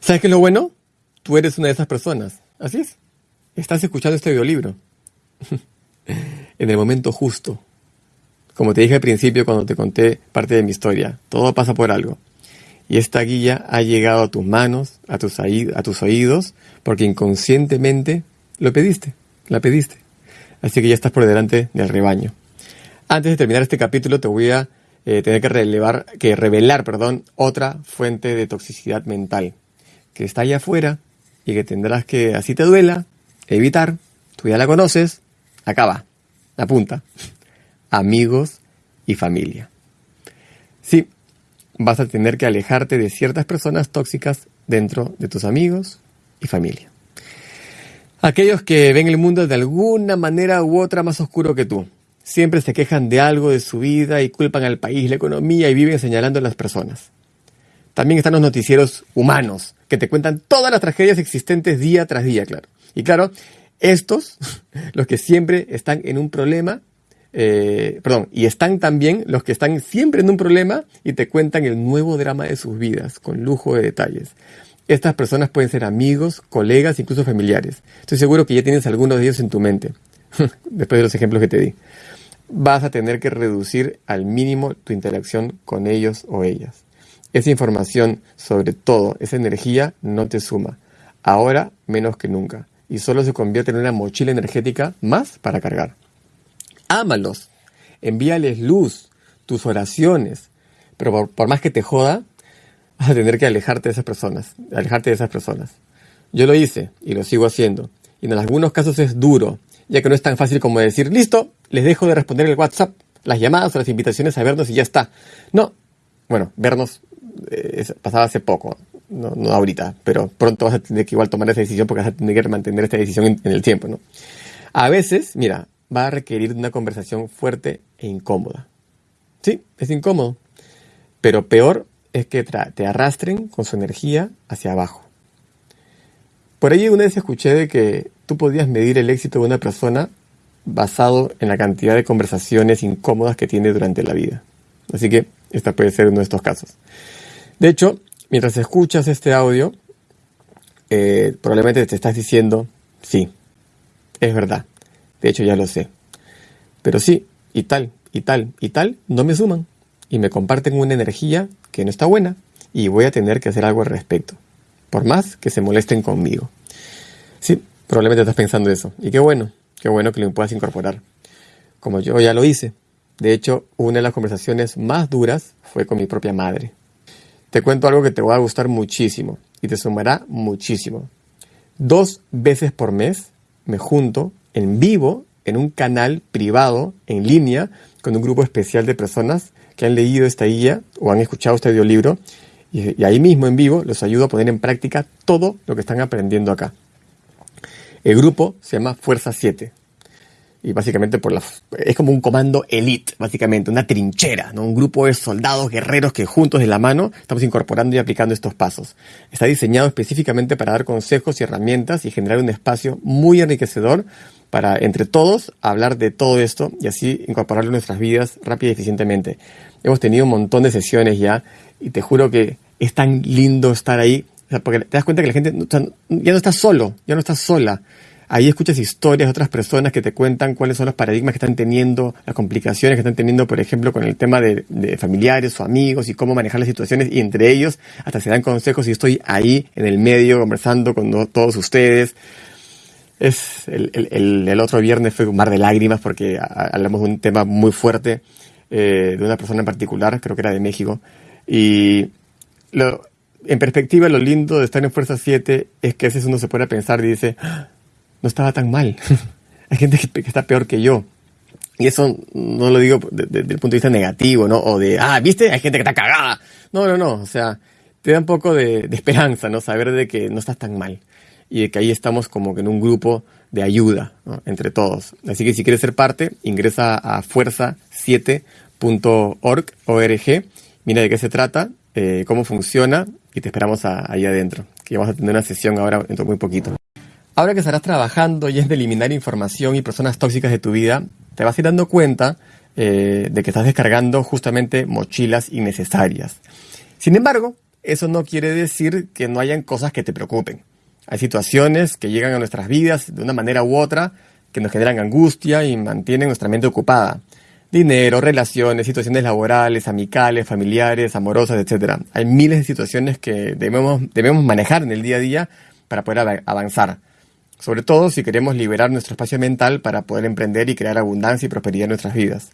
¿Sabes qué es lo bueno? Tú eres una de esas personas. Así es. Estás escuchando este audiolibro. en el momento justo. Como te dije al principio cuando te conté parte de mi historia, todo pasa por algo. Y esta guía ha llegado a tus manos, a tus, a tus oídos, porque inconscientemente lo pediste, la pediste. Así que ya estás por delante del rebaño. Antes de terminar este capítulo te voy a eh, tener que, relevar, que revelar perdón, otra fuente de toxicidad mental que está allá afuera y que tendrás que, así te duela, evitar. Tú ya la conoces. Acaba. Apunta. Amigos y familia. Sí, vas a tener que alejarte de ciertas personas tóxicas dentro de tus amigos y familia. Aquellos que ven el mundo de alguna manera u otra más oscuro que tú. Siempre se quejan de algo de su vida y culpan al país, la economía y viven señalando a las personas. También están los noticieros humanos, que te cuentan todas las tragedias existentes día tras día, claro. Y claro, estos, los que siempre están en un problema eh, perdón, y están también los que están siempre en un problema y te cuentan el nuevo drama de sus vidas, con lujo de detalles. Estas personas pueden ser amigos, colegas, incluso familiares. Estoy seguro que ya tienes algunos de ellos en tu mente, después de los ejemplos que te di. Vas a tener que reducir al mínimo tu interacción con ellos o ellas. Esa información, sobre todo esa energía, no te suma. Ahora menos que nunca. Y solo se convierte en una mochila energética más para cargar ámalos, envíales luz, tus oraciones, pero por, más que te joda, vas a tener que alejarte de esas personas, alejarte de esas personas. Yo lo hice y lo sigo haciendo. Y en algunos casos es duro, ya que no es tan fácil como decir, listo, les dejo de responder el WhatsApp, las llamadas o las invitaciones a vernos y ya está. No, bueno, vernos eh, pasaba hace poco, no, no, ahorita, pero pronto vas a tener que igual tomar esa decisión porque vas a tener que mantener esta decisión en, el tiempo, ¿no? A veces, mira, va a requerir una conversación fuerte e incómoda. Sí, es incómodo, pero peor es que te arrastren con su energía hacia abajo. Por ahí una vez escuché de que tú podías medir el éxito de una persona basado en la cantidad de conversaciones incómodas que tiene durante la vida. Así que esta puede ser uno de estos casos. De hecho, mientras escuchas este audio, eh, probablemente te estás diciendo, sí, es verdad. De hecho, ya lo sé. Pero sí, y tal, y tal, y tal, no me suman. Y me comparten una energía que no está buena. Y voy a tener que hacer algo al respecto. Por más que se molesten conmigo. Sí, probablemente estás pensando eso. Y qué bueno, qué bueno que lo puedas incorporar. Como yo ya lo hice. De hecho, una de las conversaciones más duras fue con mi propia madre. Te cuento algo que te va a gustar muchísimo y te sumará muchísimo. Dos veces por mes me junto en vivo en un canal privado en línea con un grupo especial de personas que han leído esta guía o han escuchado este audiolibro y, ahí mismo en vivo los ayudo a poner en práctica todo lo que están aprendiendo acá. El grupo se llama Fuerza 7 y básicamente por la, es como un comando elite, básicamente, una trinchera, ¿no? un grupo de soldados guerreros que juntos de la mano estamos incorporando y aplicando estos pasos. Está diseñado específicamente para dar consejos y herramientas y generar un espacio muy enriquecedor para entre todos hablar de todo esto y así incorporarlo en nuestras vidas rápida y eficientemente. Hemos tenido un montón de sesiones ya y te juro que es tan lindo estar ahí, porque te das cuenta que la gente ya no está solo, ya no está sola. Ahí escuchas historias de otras personas que te cuentan cuáles son los paradigmas que están teniendo, las complicaciones que están teniendo, por ejemplo, con el tema de, familiares o amigos y cómo manejar las situaciones. Y entre ellos hasta se dan consejos y estoy ahí en el medio conversando con todos ustedes. Es el, el, el, otro viernes fue un mar de lágrimas porque hablamos de un tema muy fuerte eh, de una persona en particular, creo que era de México. Y lo, en perspectiva, lo lindo de estar en Fuerza 7 es que a veces uno se puede pensar y dice, ¡Ah! no estaba tan mal. Hay gente que, está peor que yo. Y eso no lo digo desde el punto de vista negativo, ¿no? O de, ah, ¿viste? Hay gente que está cagada. No, no, no. O sea, te da un poco de, esperanza, ¿no? Saber de que no estás tan mal. Y de que ahí estamos como que en un grupo de ayuda, Entre todos. Así que si quieres ser parte, ingresa a fuerza7.org, mira de qué se trata, eh, cómo funciona y te esperamos ahí adentro. Que vamos a tener una sesión ahora dentro de muy poquito. Ahora que estarás trabajando y es de eliminar información y personas tóxicas de tu vida, te vas a ir dando cuenta eh, de que estás descargando justamente mochilas innecesarias. Sin embargo, eso no quiere decir que no hayan cosas que te preocupen. Hay situaciones que llegan a nuestras vidas de una manera u otra que nos generan angustia y mantienen nuestra mente ocupada. Dinero, relaciones, situaciones laborales, amicales, familiares, amorosas, etc. Hay miles de situaciones que debemos, debemos manejar en el día a día para poder avanzar. Sobre todo si queremos liberar nuestro espacio mental para poder emprender y crear abundancia y prosperidad en nuestras vidas.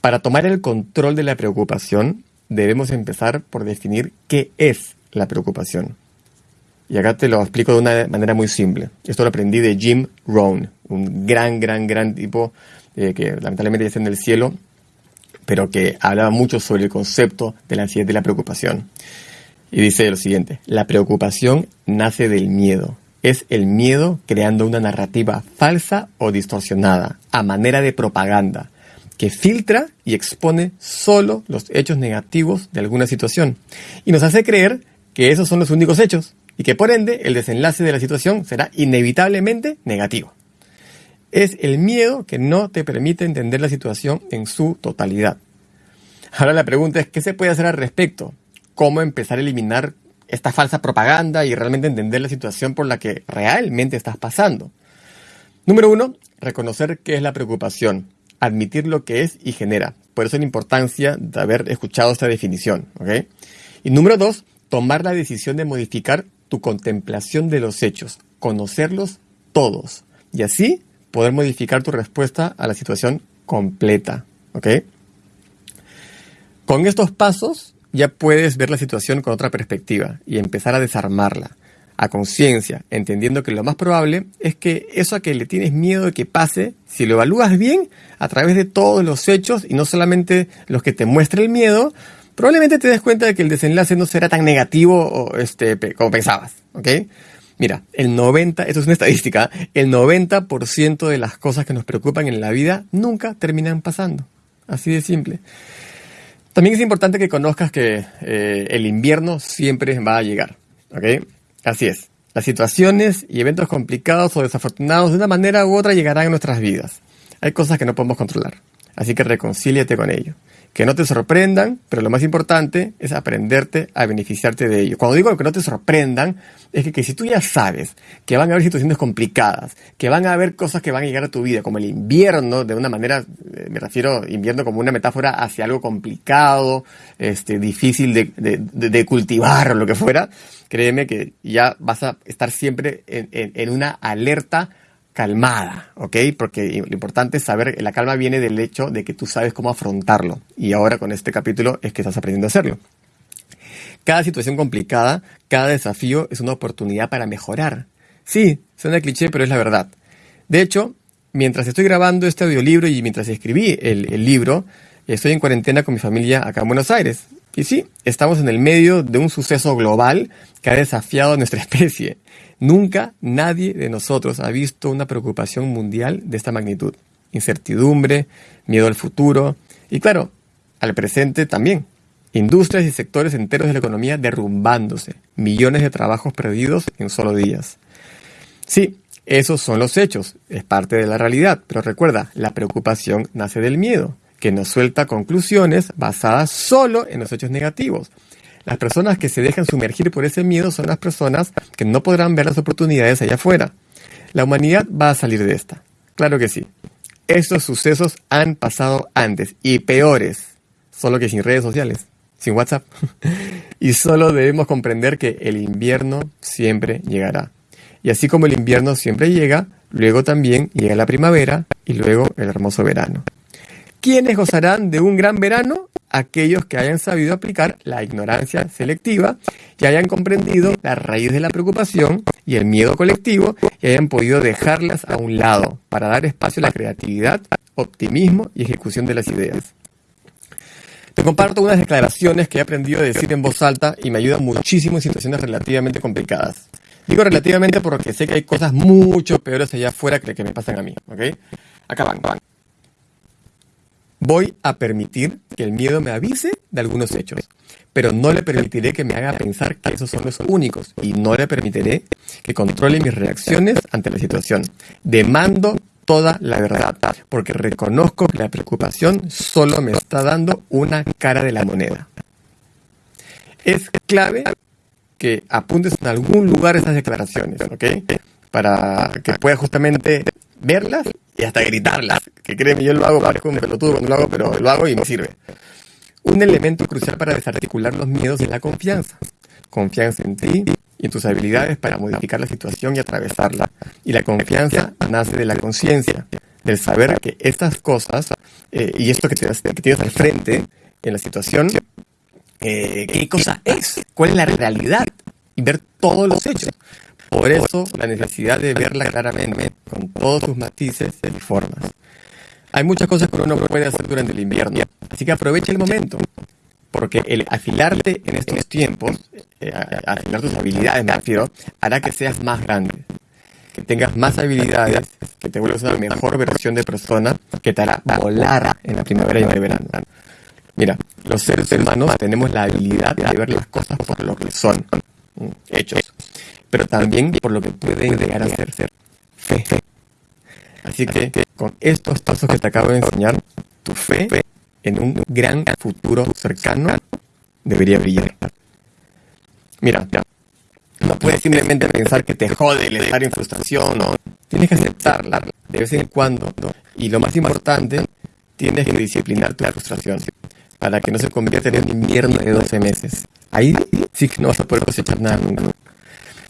Para tomar el control de la preocupación, debemos empezar por definir qué es la preocupación. Y acá te lo explico de una manera muy simple. Esto lo aprendí de Jim Rohn, un gran, gran, gran tipo eh, que lamentablemente ya está en el cielo, pero que hablaba mucho sobre el concepto de la ansiedad y la preocupación. Y dice lo siguiente, la preocupación nace del miedo es el miedo creando una narrativa falsa o distorsionada, a manera de propaganda, que filtra y expone solo los hechos negativos de alguna situación y nos hace creer que esos son los únicos hechos y que por ende el desenlace de la situación será inevitablemente negativo. Es el miedo que no te permite entender la situación en su totalidad. Ahora la pregunta es, ¿qué se puede hacer al respecto? ¿Cómo empezar a eliminar esta falsa propaganda y realmente entender la situación por la que realmente estás pasando. Número uno, reconocer qué es la preocupación, admitir lo que es y genera. Por eso la importancia de haber escuchado esta definición. Y número dos, tomar la decisión de modificar tu contemplación de los hechos, conocerlos todos y así poder modificar tu respuesta a la situación completa. Con estos pasos ya puedes ver la situación con otra perspectiva y empezar a desarmarla. a conciencia, entendiendo que lo más probable es que eso a que le tienes miedo de que pase, si lo evalúas bien a través de todos los hechos y no solamente los que te muestra el miedo, probablemente te des cuenta de que el desenlace no será tan negativo o este, como pensabas, ¿ok? Mira, el 90, esto es una estadística, el 90% de las cosas que nos preocupan en la vida nunca terminan pasando. Así de simple. También es importante que conozcas que eh, el invierno siempre va a llegar, ¿ok? Así es. Las situaciones y eventos complicados o desafortunados de una manera u otra llegarán a nuestras vidas. Hay cosas que no podemos controlar, así que reconcíliate con ello que no te sorprendan, pero lo más importante es aprenderte a beneficiarte de ello. Cuando digo que no te sorprendan, es que, si tú ya sabes que van a haber situaciones complicadas, que van a haber cosas que van a llegar a tu vida, como el invierno, de una manera, eh, me refiero invierno como una metáfora hacia algo complicado, este, difícil de, de, cultivar o lo que fuera, créeme que ya vas a estar siempre en, en una alerta calmada, ¿ok? Porque lo importante es saber, la calma viene del hecho de que tú sabes cómo afrontarlo. Y ahora con este capítulo es que estás aprendiendo a hacerlo. Cada situación complicada, cada desafío es una oportunidad para mejorar. Sí, suena cliché, pero es la verdad. De hecho, mientras estoy grabando este audiolibro y mientras escribí el, el libro, estoy en cuarentena con mi familia acá en Buenos Aires. Y sí, estamos en el medio de un suceso global que ha desafiado a nuestra especie. Nunca nadie de nosotros ha visto una preocupación mundial de esta magnitud. Incertidumbre, miedo al futuro y claro, al presente también. Industrias y sectores enteros de la economía derrumbándose, millones de trabajos perdidos en solo días. Sí, esos son los hechos, es parte de la realidad, pero recuerda, la preocupación nace del miedo, que nos suelta conclusiones basadas solo en los hechos negativos. Las personas que se dejan sumergir por ese miedo son las personas que no podrán ver las oportunidades allá afuera. La humanidad va a salir de esta. Claro que sí. Estos sucesos han pasado antes y peores, solo que sin redes sociales, sin WhatsApp. y solo debemos comprender que el invierno siempre llegará. Y así como el invierno siempre llega, luego también llega la primavera y luego el hermoso verano. ¿Quiénes gozarán de un gran verano? aquellos que hayan sabido aplicar la ignorancia selectiva y hayan comprendido la raíz de la preocupación y el miedo colectivo y hayan podido dejarlas a un lado para dar espacio a la creatividad, optimismo y ejecución de las ideas. Te comparto unas declaraciones que he aprendido a decir en voz alta y me ayudan muchísimo en situaciones relativamente complicadas. Digo relativamente porque sé que hay cosas mucho peores allá afuera que, que me pasan a mí, ¿ok? Acá van, van. Voy a permitir que el miedo me avise de algunos hechos, pero no le permitiré que me haga pensar que esos son los únicos y no le permitiré que controle mis reacciones ante la situación. Demando toda la verdad, porque reconozco que la preocupación solo me está dando una cara de la moneda. Es clave que apuntes en algún lugar esas declaraciones, ¿ok? Para que puedas justamente verlas y hasta gritarlas. Que créeme, yo lo hago, parezco un pelotudo cuando lo hago, pero lo hago y me sirve. Un elemento crucial para desarticular los miedos es la confianza. Confianza en ti y en tus habilidades para modificar la situación y atravesarla. Y la confianza nace de la conciencia, del saber que estas cosas eh, y esto que, te, que tienes al frente en la situación, eh, qué cosa es, cuál es la realidad y ver todos los hechos. Por eso la necesidad de verla claramente, con todos sus matices y formas. Hay muchas cosas que uno puede hacer durante el invierno, así que aprovecha el momento, porque el afilarte en estos tiempos, eh, afilar tus habilidades me refiero, hará que seas más grande, que tengas más habilidades, que te vuelvas una mejor versión de persona, que te hará volar en la primavera y en el verano. Mira, los seres humanos tenemos la habilidad de ver las cosas por lo que son, hechos pero también por lo que pueden llegar a ser, ser fe. Así que con estos pasos que te acabo de enseñar, tu fe en un gran futuro cercano debería brillar. Mira, no puedes simplemente pensar que te jode el estar en frustración, no. Tienes que aceptarla de vez en cuando. Y lo más importante, tienes que disciplinar tu frustración para que no se convierta en un invierno de 12 meses. Ahí sí que no vas a poder cosechar nada nunca.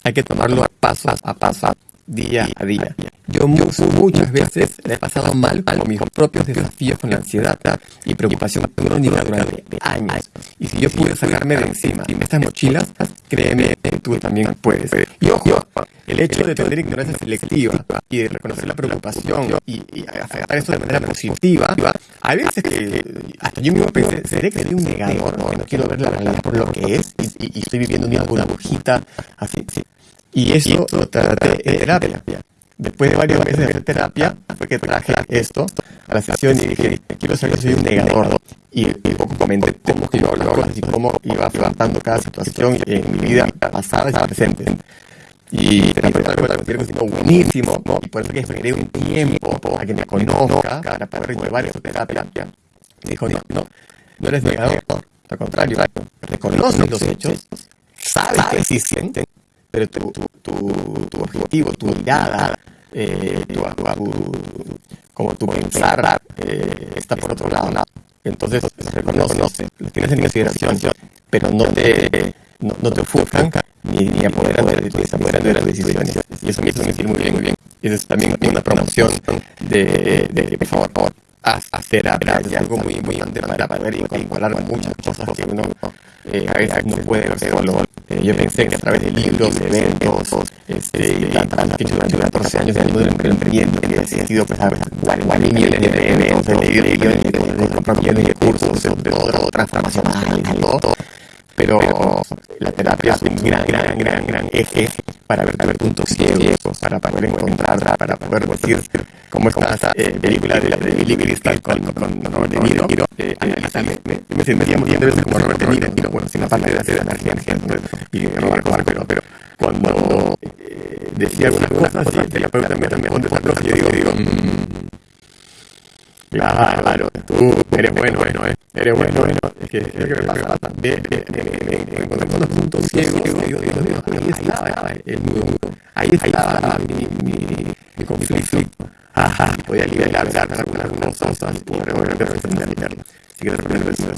Hay que tomarlo paso a paso, día a día. Yo muchas veces he pasado mal con mis propios desafíos con la ansiedad y preocupación crónica durante años. Y si yo pude sacarme de encima estas mochilas, créeme tú también puedes. Y ojo, el hecho de tener ignorancia selectiva y de reconocer la preocupación y, y afectar eso de manera positiva, hay veces que hasta yo mismo pensé, ¿seré que soy un negador? No, no quiero ver la realidad por lo que es y, estoy viviendo una burbujita así. Y eso lo traté en terapia. Después de varias veces de hacer terapia, fue que traje esto a la sesión y dije, quiero saber que soy un negador. Y, poco comenté cómo que yo y cómo iba afrontando cada situación en mi vida pasada y presente. Y persona me buenísimo, y por eso que esperé un tiempo a que me conozca para poder llevar esa terapia. Y dijo, no, no, no eres negador, al contrario, reconoces los hechos, sabes que existen, pero tu, tu, tu, objetivo, tu mirada, eh, tu, como tu pensar eh, está por otro lado. Entonces, reconoce, lo tienes en consideración, pero no te, no, no te ofuscan ni, ni apoderan de, de, las decisiones. Y eso me hizo sentir muy bien, muy bien. Y eso es también una promoción de, de, por favor, por hacer algo muy, muy importante para poder incorporar muchas cosas que uno eh, a veces no puede ver solo. Eh, yo pensé que a través de libros, de eventos, este, y la que hecho durante 14 años en el mundo del emprendimiento, que he sido pues, a millones de eventos, leído millones de cosas, de cursos, de todo, transformacional, todo pero la terapia es un gran, gran, gran, gran eje para ver, ver puntos ciegos, para poder encontrar, para poder decir cómo es esta eh, película de, de Billy Crystal con, con, Robert De Niro, eh, analizarme, me, me sentiría muy veces como Robert De Niro, bueno, sin aparte de hacer energía, y Robert Marco, pero cuando eh, decía algunas cosas el terapeuta me responde yo digo, digo, mmm, Claro, tú eres bueno, bueno, eh. eres bueno, bueno. Es que es que me pasa también, me encontré con los puntos ciegos, digo, Dios, ahí estaba el nudo, ahí estaba mi, conflicto. Ajá, voy a liberar algunas cosas y poder resolverlo. Así que resolver eso.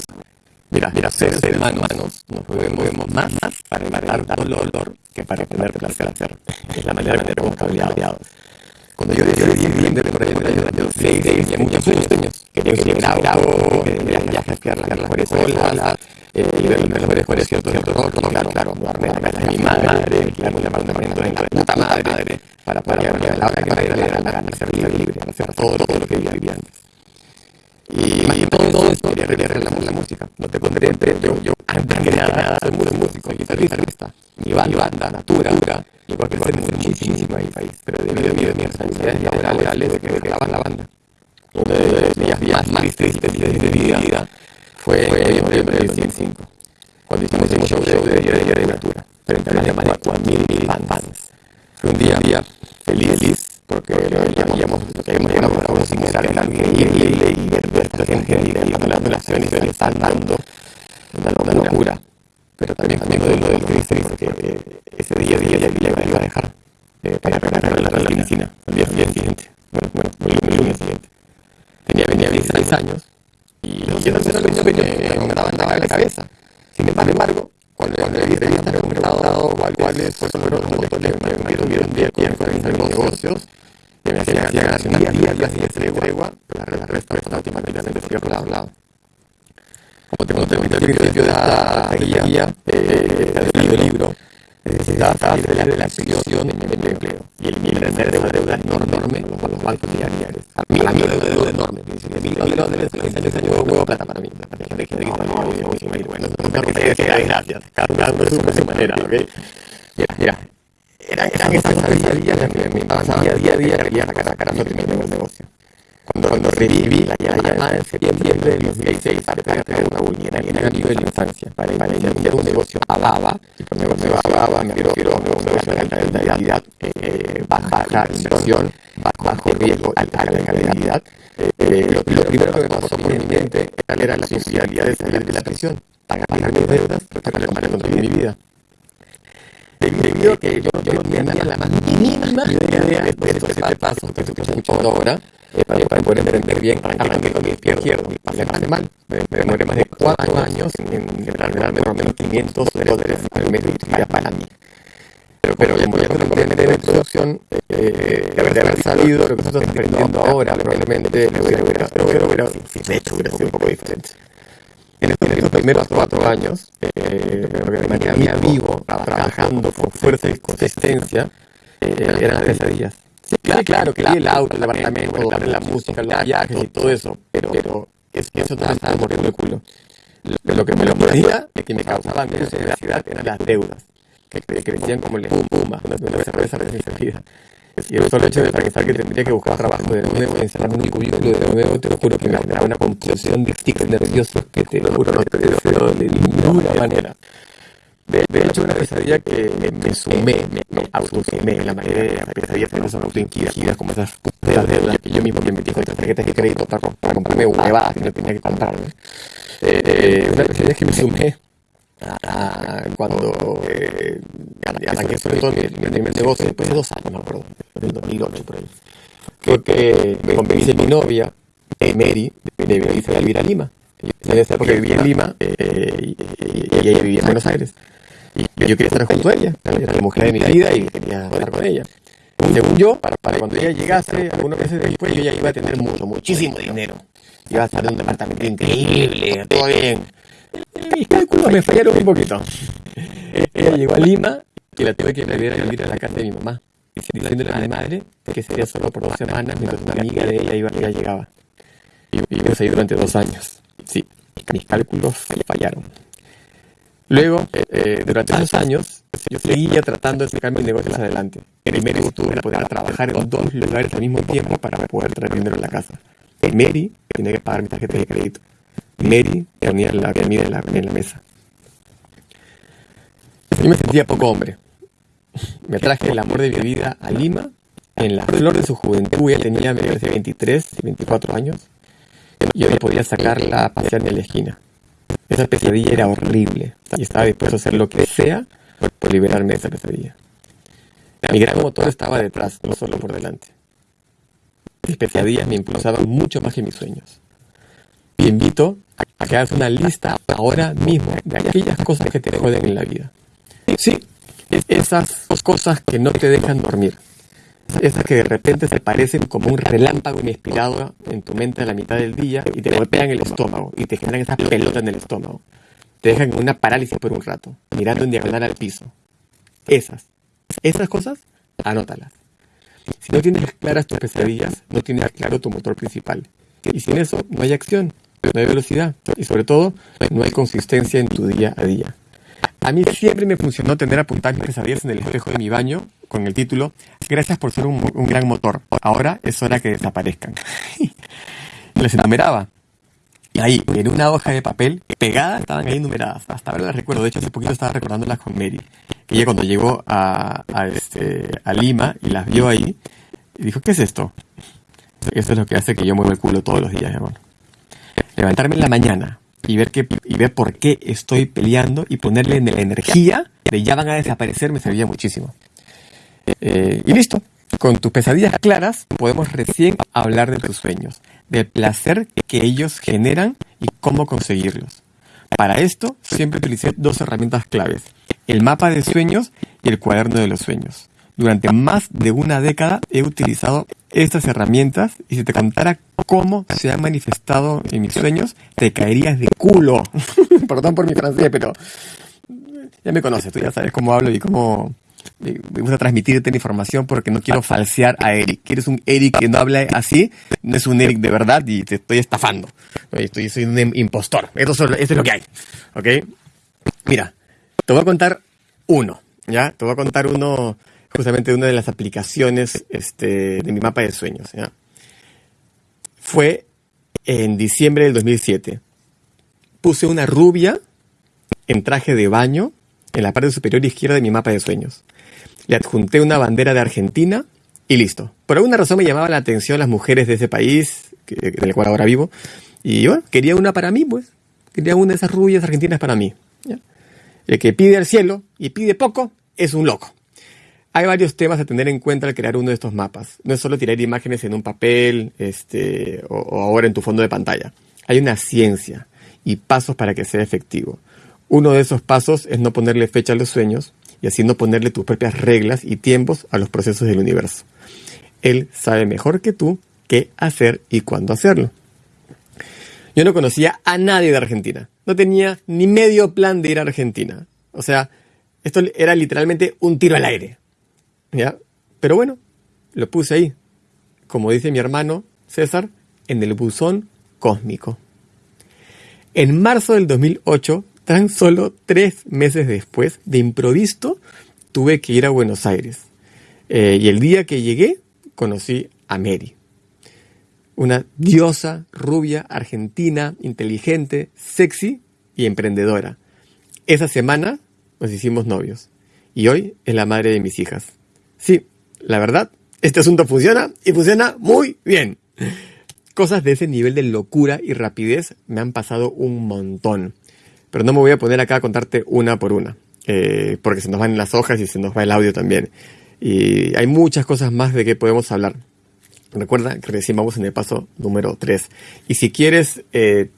Mira, mira, seres humanos nos movemos más para evitar dolor que para tener placer. Es la manera de cómo cableados. Cuando yo decidí vivir por allá en el año 6, tenía muchos sueños. Quería que auto, quería viajes, que las mejores olas, eh, ver los mejores conciertos de rock, claro, claro, mudarme a la casa de mi madre, alquilarme un apartamento en la puta madre, para poder a la la gana, ser libre, para hacer todo, todo lo que vivía antes. Y todo, todo esto quería realizar la, música. No te pondré entre yo, yo, antes que nada, soy muy músico, guitarrista, mi banda, natura, y porque ser muchísimo en el país, pero debido a mi responsabilidades laborales que me quedaba la banda. Uno de los días más tristes de mi vida fue en noviembre del 2005, cuando hicimos un show de Día de, de Natura, frente a más de 4.000 fans. Fue un día, día feliz, porque ya habíamos llegado a un similar increíble y ver esta gente y las relaciones que le están dando, una locura pero también de lo del triste porque eh, ese día día ya iba a dejar eh, para preparar la, medicina el día, siguiente. Bueno, bueno el, lunes siguiente. Tenía venía 16 años y yo lo que me andaba en la cabeza. Sin embargo cuando cuando revistas he comprado cuáles fueron los que me tuvieron con mis negocios que me hacían día a día sin tregua la respuesta automáticamente como te conté al principio de esta guía, eh, del libro, necesitaba salir la relación de mi empleo y eliminar una deuda enorme con los bancos diarios. A mí la deuda enorme, 36 años de huevo plata para mí. Para gente que está muy bueno, gracias. Cada uno de su manera, ¿ok? Mira, mira. Eran, esas cosas diarias que me pasaban día a día, quería sacar, a mi negocio. Cuando, cuando reviví la llamada en septiembre del 2016 para traer una el amigo de la infancia para, iniciar un negocio a baba, y por negocio a baba me quiero, quiero un negocio de alta rentabilidad, eh, baja inversión, bajo riesgo, alta. Eh, lo, primero que me pasó por mi mente era la posibilidad de salir de la prisión, pagar mis deudas, construir mi vida debido a que yo, no tenía la más mínima idea de estos siete pasos que estoy escuchando ahora, eh, para, para poder emprender bien, arranqué con mi izquierdo pasé de mal. Me, me demoré más de cuatro años en generarme unos 500 dólares al mes de utilidad para mí. Pero, pero ya lo comenté en la introducción, eh, de, haber, de sabido lo que estás aprendiendo ahora, probablemente lo hubiera, lo hubiera, hecho hubiera sido un poco diferente. En estos primeros cuatro años, eh, lo que me mantenía vivo, trabajando con fuerza y consistencia, eh, eran las pesadillas. Sí, claro, claro, que el auto, el apartamento, la música, los viajes y todo eso, pero, pero eso, eso no estaba mordiendo el culo. Lo que me lo mordía y que me causaba menos ansiedad eran las deudas, que, crecían como el espuma, una cerveza recién. Y el solo hecho de pensar que tendría que buscar trabajo de nuevo, encerrarme en un cubículo de nuevo, te lo juro que me generaba una compulsión de tics nerviosos que te lo juro no te deseo de ninguna manera. De, de, hecho, una pesadilla que me, sumé, me, me autosumé, la mayoría de las pesadillas que no son autoinquiridas, como esas putas deudas que yo mismo me metí con tarjetas de crédito para, para comprarme huevadas que no tenía que comprarme. Eh, una pesadilla que me sumé a, cuando eh, arranqué sobre todo mi, primer negocio, después de dos años, me acuerdo, en 2008 por ahí, fue que me convencí mi novia, eh, Mary, de irse a vivir a Lima. En esa época vivía en Lima eh, y, y, ella vivía en Buenos Aires. Y yo quería estar junto a ella, era la mujer de mi vida y quería estar con ella. Según yo, para, para cuando ella llegase, algunos meses después, yo ya iba a tener mucho, muchísimo dinero. Iba a estar en un departamento increíble, todo bien. Mis cálculos me fallaron un poquito. Ella llegó a Lima y la tuve que volver a vivir a la casa de mi mamá, diciéndole a mi madre que sería solo por dos semanas mientras una amiga de ella iba, ella llegaba. Y vivimos ahí durante dos años. Sí, mis cálculos fallaron. Luego, eh, durante esos años, yo seguía tratando de sacar mis negocios adelante. Primero estuve para poder trabajar en dos lugares al mismo tiempo para poder traer dinero a la casa. Mary tenía que pagar mi tarjeta de crédito. Mary ponía la comida en la, en la mesa. Yo me sentía poco hombre. Me traje el amor de mi vida a Lima, en la flor de su juventud. Ella tenía, me parece, 23 y 24 años. Y yo podía sacarla a pasear en la esquina. Esa pesadilla era horrible y estaba dispuesto a hacer lo que sea por, liberarme de esa pesadilla. Mi gran motor estaba detrás, no solo por delante. Mis pesadillas me impulsaban mucho más que mis sueños. Te invito a que hagas una lista ahora mismo de aquellas cosas que te joden en la vida. Sí, esas cosas que no te dejan dormir. Esas que de repente se parecen como un relámpago inspirado en tu mente a la mitad del día y te golpean el estómago y te generan esas pelotas en el estómago. Te dejan en una parálisis por un rato, mirando en diagonal al piso. Esas, esas cosas, anótalas. Si no tienes claras tus pesadillas, no tienes claro tu motor principal. Y sin eso, no hay acción, no hay velocidad y sobre todo, no hay consistencia en tu día a día. A mí siempre me funcionó tener apuntadas mis pesadillas en el espejo de mi baño con el título Gracias por ser un, gran motor. Ahora es hora que desaparezcan. Les enumeraba. Y ahí, en una hoja de papel pegada, estaban ahí numeradas. Hasta ahora las recuerdo. De hecho, hace poquito estaba recordándolas con Mary. Ella cuando llegó a, a, este, a Lima y las vio ahí, y dijo, ¿qué es esto? Eso es lo que hace que yo mueva el culo todos los días, hermano. Levantarme en la mañana, y ver, que, y ver por qué estoy peleando y ponerle en la energía de ya van a desaparecer me servía muchísimo. Eh, y listo. Con tus pesadillas claras podemos recién hablar de tus sueños, del placer que ellos generan y cómo conseguirlos. Para esto siempre utilicé dos herramientas claves, el mapa de sueños y el cuaderno de los sueños. Durante más de una década he utilizado estas herramientas y si te contara cómo se han manifestado en mis sueños, te caerías de culo. Perdón por mi francés, pero ya me conoces, tú ya sabes cómo hablo y cómo me gusta transmitirte la información porque no quiero falsear a Eric. Quieres un Eric que no habla así, no es un Eric de verdad y te estoy estafando. Estoy, soy un impostor. Esto, es lo que hay. ¿Ok? Mira, te voy a contar uno. ¿Ya? Te voy a contar uno justamente una de las aplicaciones este, de mi mapa de sueños. Fue en diciembre del 2007. Puse una rubia en traje de baño en la parte superior izquierda de mi mapa de sueños. Le adjunté una bandera de Argentina y listo. Por alguna razón me llamaba la atención las mujeres de ese país, en el cual ahora vivo. Y bueno, quería una para mí, pues. Quería una de esas rubias argentinas para mí. El que pide al cielo y pide poco es un loco. Hay varios temas a tener en cuenta al crear uno de estos mapas. No es solo tirar imágenes en un papel este, o, ahora en tu fondo de pantalla. Hay una ciencia y pasos para que sea efectivo. Uno de esos pasos es no ponerle fecha a los sueños y así no ponerle tus propias reglas y tiempos a los procesos del universo. Él sabe mejor que tú qué hacer y cuándo hacerlo. Yo no conocía a nadie de Argentina. No tenía ni medio plan de ir a Argentina. O sea, esto era literalmente un tiro al aire. ¿Ya? Pero bueno, lo puse ahí. Como dice mi hermano César, en el buzón cósmico. En marzo del 2008, tan solo tres meses después, de improviso, tuve que ir a Buenos Aires. Eh, y el día que llegué, conocí a Mary. Una diosa, rubia, argentina, inteligente, sexy y emprendedora. Esa semana nos hicimos novios. Y hoy es la madre de mis hijas. Sí, la verdad, este asunto funciona y funciona muy bien. Cosas de ese nivel de locura y rapidez me han pasado un montón. Pero no me voy a poner acá a contarte una por una, eh, porque se nos van las hojas y se nos va el audio también. Y hay muchas cosas más de que podemos hablar. Recuerda que recién vamos en el paso número 3. Y si quieres eh,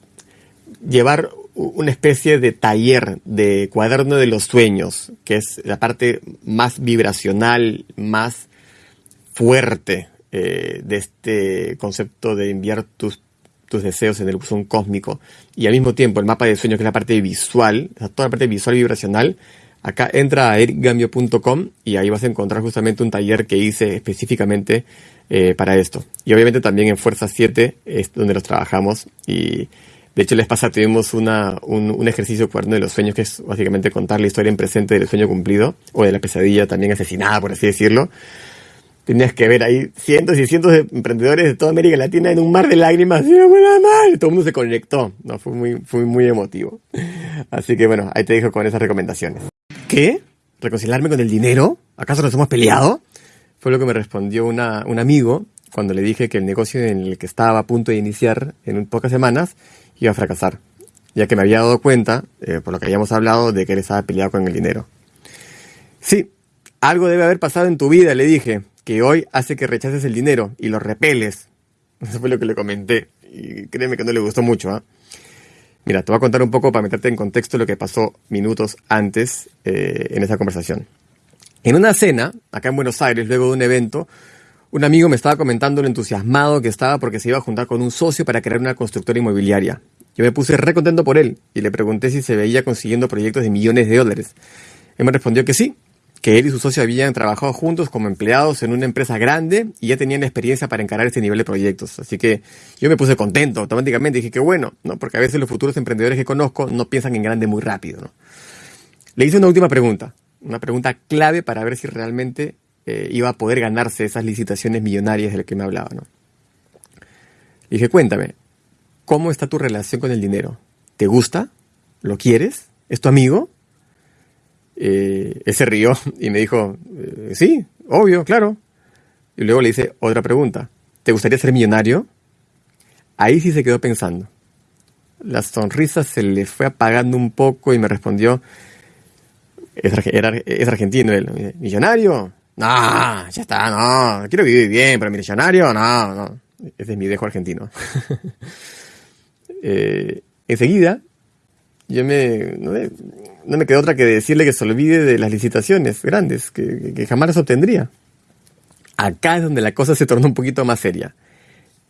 llevar una especie de taller de cuaderno de los sueños, que es la parte más vibracional, más fuerte eh, de este concepto de enviar tus, tus deseos en el buzón cósmico y al mismo tiempo el mapa de sueño que es la parte visual, toda la parte visual y vibracional, acá entra a ericgambio.com y ahí vas a encontrar justamente un taller que hice específicamente eh, para esto. Y obviamente también en Fuerza 7 es donde los trabajamos y de hecho les pasa tuvimos una, un, un, ejercicio cuaderno de los sueños que es básicamente contar la historia en presente del sueño cumplido o de la pesadilla también asesinada, por así decirlo tenías que ver ahí cientos y cientos de emprendedores de toda América Latina en un mar de lágrimas. Todo el mundo se conectó. No, fue muy, fue muy emotivo. Así que bueno, ahí te dejo con esas recomendaciones. ¿Qué? ¿Reconciliarme con el dinero? ¿Acaso nos hemos peleado? Fue lo que me respondió una, un amigo cuando le dije que el negocio en el que estaba a punto de iniciar en pocas semanas iba a fracasar, ya que me había dado cuenta, eh, por lo que habíamos hablado, de que él estaba peleado con el dinero. Sí, algo debe haber pasado en tu vida, le dije, que hoy hace que rechaces el dinero y lo repeles. Eso fue lo que le comenté. Y créeme que no le gustó mucho. ¿ah? Mira, te voy a contar un poco para meterte en contexto lo que pasó minutos antes eh, en esa conversación. En una cena, acá en Buenos Aires, luego de un evento, un amigo me estaba comentando lo entusiasmado que estaba porque se iba a juntar con un socio para crear una constructora inmobiliaria. Yo me puse re contento por él y le pregunté si se veía consiguiendo proyectos de millones de dólares. Él me respondió que sí, que él y su socio habían trabajado juntos como empleados en una empresa grande y ya tenían experiencia para encarar este nivel de proyectos. Así que yo me puse contento automáticamente. Dije que bueno, ¿no? Porque a veces los futuros emprendedores que conozco no piensan en grande muy rápido, ¿no? Le hice una última pregunta, una pregunta clave para ver si realmente eh, iba a poder ganarse esas licitaciones millonarias de las que me hablaba, ¿no? Le dije, cuéntame, ¿cómo está tu relación con el dinero? ¿Te gusta? ¿Lo quieres? ¿Es tu amigo? Eh, él se rió y me dijo, eh, sí, obvio, claro. Y luego le hice otra pregunta, ¿te gustaría ser millonario? Ahí sí se quedó pensando. La sonrisa se le fue apagando un poco y me respondió, es, es argentino él, millonario. No, ya está, no, quiero vivir bien, pero millonario, no, no. Ese es mi dejo argentino. eh, enseguida, yo me, no me quedó otra que decirle que se olvide de las licitaciones grandes, que, jamás las obtendría. Acá es donde la cosa se tornó un poquito más seria.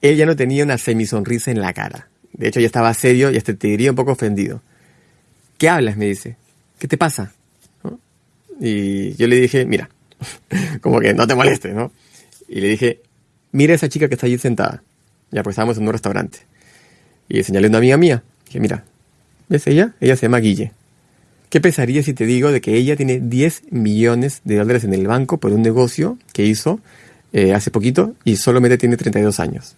Él ya no tenía una semisonrisa en la cara. De hecho, ya estaba serio y hasta te diría un poco ofendido. ¿Qué hablas? me dice. ¿Qué te pasa? Y yo le dije, mira, como que no te molestes, ¿no? Y le dije, mira a esa chica que está allí sentada. Ya, pues estábamos en un restaurante. Y señalé a una amiga mía. Dije, mira, ¿ves ella? Ella se llama Guille. ¿Qué pensarías si te digo de que ella tiene 10 millones de dólares en el banco por un negocio que hizo eh, hace poquito y solamente tiene 32 años?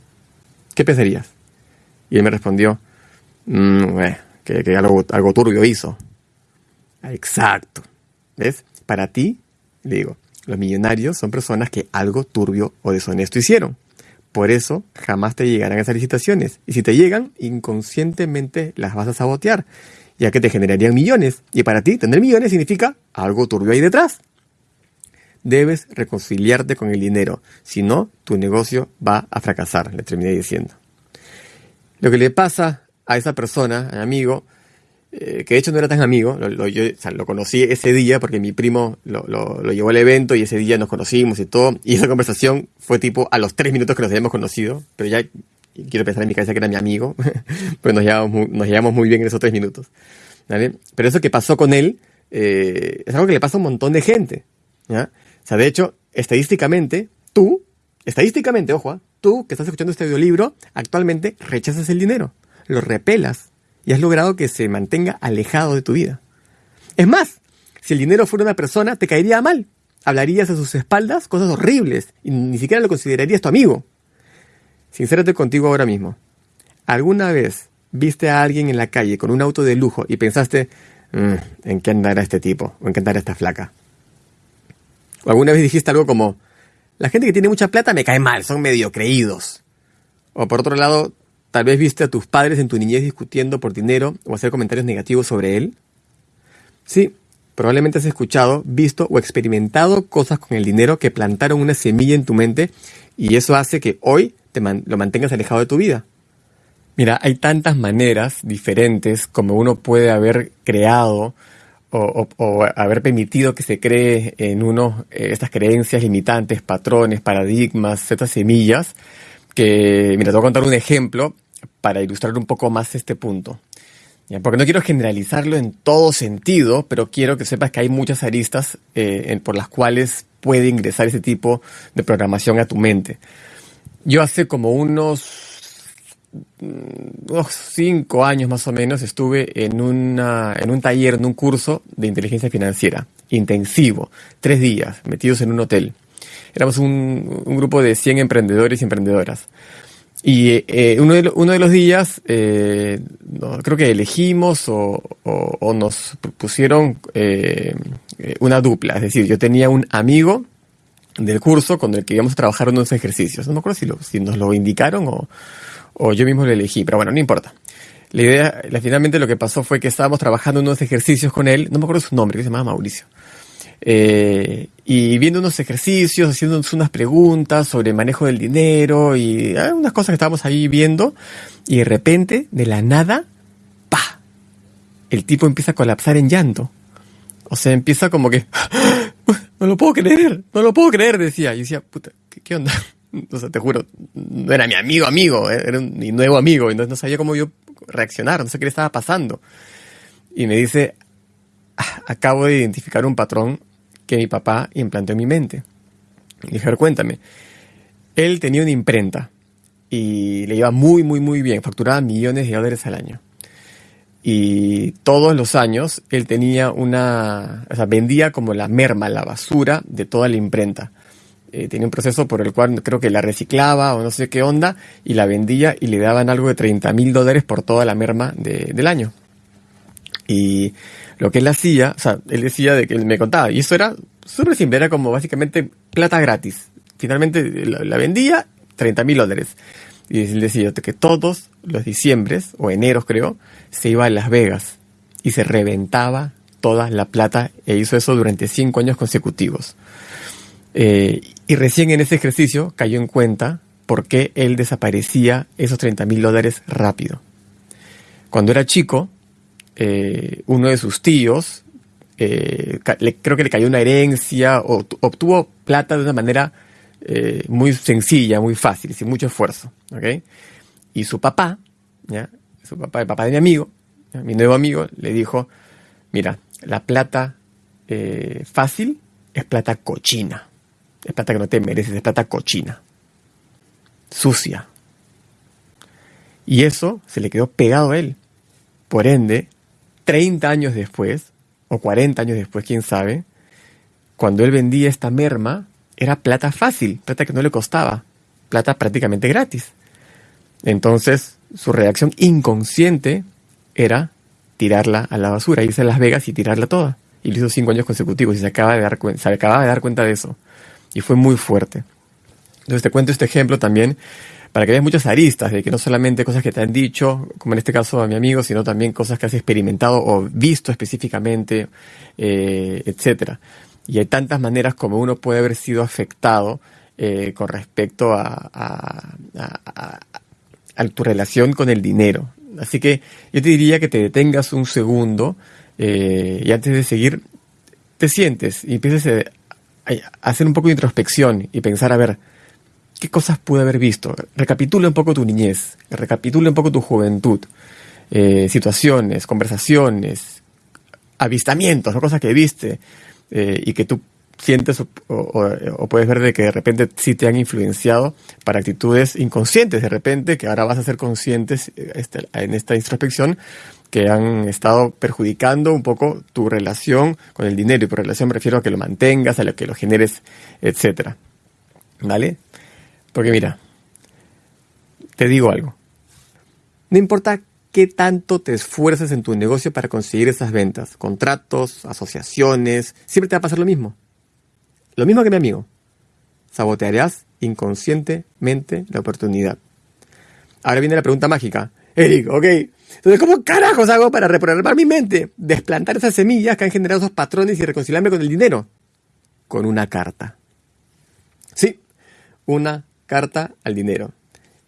¿Qué pensarías? Y él me respondió, mmm, que, algo, algo turbio hizo. Exacto. ¿Ves? Para ti, le digo, los millonarios son personas que algo turbio o deshonesto hicieron. Por eso jamás te llegarán esas licitaciones. Y si te llegan, inconscientemente las vas a sabotear ya que te generarían millones. Y para ti, tener millones significa algo turbio ahí detrás. Debes reconciliarte con el dinero, si no, tu negocio va a fracasar, le terminé diciendo. Lo que le pasa a esa persona, al amigo, eh, que de hecho no era tan amigo, lo, yo, o sea, conocí ese día porque mi primo lo, lo, lo, llevó al evento y ese día nos conocimos y todo, y esa conversación fue tipo a los tres minutos que nos habíamos conocido, pero ya quiero pensar en mi cabeza que era mi amigo, pues nos llevamos, muy, nos llevamos muy bien en esos tres minutos. ¿vale? Pero eso que pasó con él eh, es algo que le pasa a un montón de gente. ¿ya? O sea, de hecho, estadísticamente, tú, estadísticamente, ojo, ¿ah? tú que estás escuchando este audiolibro, actualmente rechazas el dinero, lo repelas y has logrado que se mantenga alejado de tu vida. Es más, si el dinero fuera una persona, te caería mal. Hablarías a sus espaldas cosas horribles y ni siquiera lo considerarías tu amigo. Sincérate contigo ahora mismo. ¿Alguna vez viste a alguien en la calle con un auto de lujo y pensaste, mm, ¿en qué andará este tipo? ¿O en qué andará esta flaca? ¿O alguna vez dijiste algo como, la gente que tiene mucha plata me cae mal, son medio creídos? O por otro lado, Tal vez viste a tus padres en tu niñez discutiendo por dinero o hacer comentarios negativos sobre él. Sí, probablemente has escuchado, visto o experimentado cosas con el dinero que plantaron una semilla en tu mente y eso hace que hoy te lo mantengas alejado de tu vida. Mira, hay tantas maneras diferentes como uno puede haber creado o, haber permitido que se cree en uno eh, estas creencias limitantes, patrones, paradigmas, estas semillas, que, mira, te voy a contar un ejemplo para ilustrar un poco más este punto. Porque no quiero generalizarlo en todo sentido, pero quiero que sepas que hay muchas aristas eh, por las cuales puede ingresar ese tipo de programación a tu mente. Yo hace como unos, mm, unos cinco años más o menos estuve en, una, en un taller, en un curso de inteligencia financiera, intensivo, tres días, metidos en un hotel. Éramos un, un grupo de 100 emprendedores y emprendedoras. Y eh, uno, de, uno de los días, eh, creo que elegimos o, o, nos pusieron eh, una dupla. Es decir, yo tenía un amigo del curso con el que íbamos a trabajar unos ejercicios. No me acuerdo si, lo, si nos lo indicaron o, o yo mismo lo elegí, pero bueno, no importa. La idea, finalmente lo que pasó fue que estábamos trabajando unos ejercicios con él, no me acuerdo su nombre, que se llamaba Mauricio. Eh, y viendo unos ejercicios, haciéndonos unas preguntas sobre manejo del dinero y ah, unas cosas que estábamos ahí viendo. Y de repente, de la nada, ¡pa! El tipo empieza a colapsar en llanto. O sea, empieza como que, no lo puedo creer, no lo puedo creer, decía. Y decía, puta, ¿qué, onda? O sea, te juro, no era mi amigo amigo, eh, era mi nuevo amigo, entonces no sabía cómo yo reaccionar, no sé qué le estaba pasando. Y me dice, acabo de identificar un patrón que mi papá implantó en mi mente. Y dije, cuéntame. Él tenía una imprenta y le iba muy, muy, muy bien. Facturaba millones de dólares al año. Y todos los años él tenía una, o sea, vendía como la merma, la basura de toda la imprenta. Eh, tenía un proceso por el cual creo que la reciclaba o no sé qué onda y la vendía y le daban algo de 30 mil dólares por toda la merma del año. Y lo que él hacía, o sea, él decía de que él me contaba, y eso era súper simple, era como básicamente plata gratis. Finalmente la, vendía 30 mil dólares. Y él decía que todos los diciembres, o eneros creo, se iba a Las Vegas y se reventaba toda la plata e hizo eso durante cinco años consecutivos. Eh, y recién en ese ejercicio cayó en cuenta por qué él desaparecía esos 30 mil dólares rápido. Cuando era chico, eh, uno de sus tíos, eh, creo que le cayó una herencia o obtuvo plata de una manera eh, muy sencilla, muy fácil, sin mucho esfuerzo. Y su papá, ¿ya? su papá, el papá de mi amigo, mi nuevo amigo, le dijo, mira, la plata fácil es plata cochina. Es plata que no te mereces, es plata cochina. Sucia. Y eso se le quedó pegado a él. Por ende, 30 años después, o 40 años después, quién sabe, cuando él vendía esta merma, era plata fácil, plata que no le costaba, plata prácticamente gratis. Entonces, su reacción inconsciente era tirarla a la basura, irse a Las Vegas y tirarla toda. Y lo hizo cinco años consecutivos y se acaba de dar, de dar cuenta de eso. Y fue muy fuerte. Entonces te cuento este ejemplo también para que veas muchas aristas, de que no solamente cosas que te han dicho, como en este caso a mi amigo, sino también cosas que has experimentado o visto específicamente, eh, etcétera. Y hay tantas maneras como uno puede haber sido afectado eh, con respecto a, tu relación con el dinero. Así que yo te diría que te detengas un segundo eh, y antes de seguir, te sientes y empieces a, hacer un poco de introspección y pensar, a ver, ¿qué cosas pude haber visto? Recapitula un poco tu niñez, recapitula un poco tu juventud, eh, situaciones, conversaciones, avistamientos, cosas que viste eh, y que tú sientes o, puedes ver de que de repente sí te han influenciado para actitudes inconscientes de repente, que ahora vas a ser conscientes este, en esta introspección, que han estado perjudicando un poco tu relación con el dinero. Y por relación me refiero a que lo mantengas, a lo que lo generes, etcétera. ¿Vale? Porque mira, te digo algo. No importa qué tanto te esfuerces en tu negocio para conseguir esas ventas, contratos, asociaciones, siempre te va a pasar lo mismo. Lo mismo que mi amigo. Sabotearás inconscientemente la oportunidad. Ahora viene la pregunta mágica. Eric, ok. Entonces, ¿cómo carajos hago para reprogramar mi mente? Desplantar esas semillas que han generado esos patrones y reconciliarme con el dinero. Con una carta. Sí, una carta al dinero.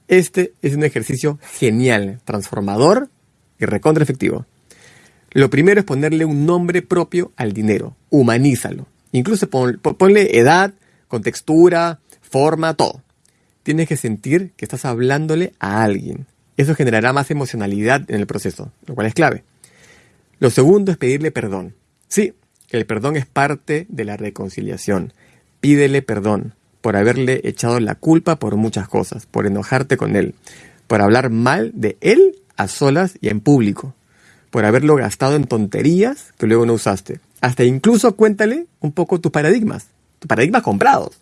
Este es un ejercicio genial, transformador y recontra efectivo. Lo primero es ponerle un nombre propio al dinero. Humanízalo. Incluso ponle edad, contextura, forma, todo. Tienes que sentir que estás hablándole a alguien. Eso generará más emocionalidad en el proceso, lo cual es clave. Lo segundo es pedirle perdón. Sí, el perdón es parte de la reconciliación. Pídele perdón por haberle echado la culpa por muchas cosas, por enojarte con él, por hablar mal de él a solas y en público, por haberlo gastado en tonterías que luego no usaste, hasta incluso cuéntale un poco tus paradigmas, tus paradigmas comprados.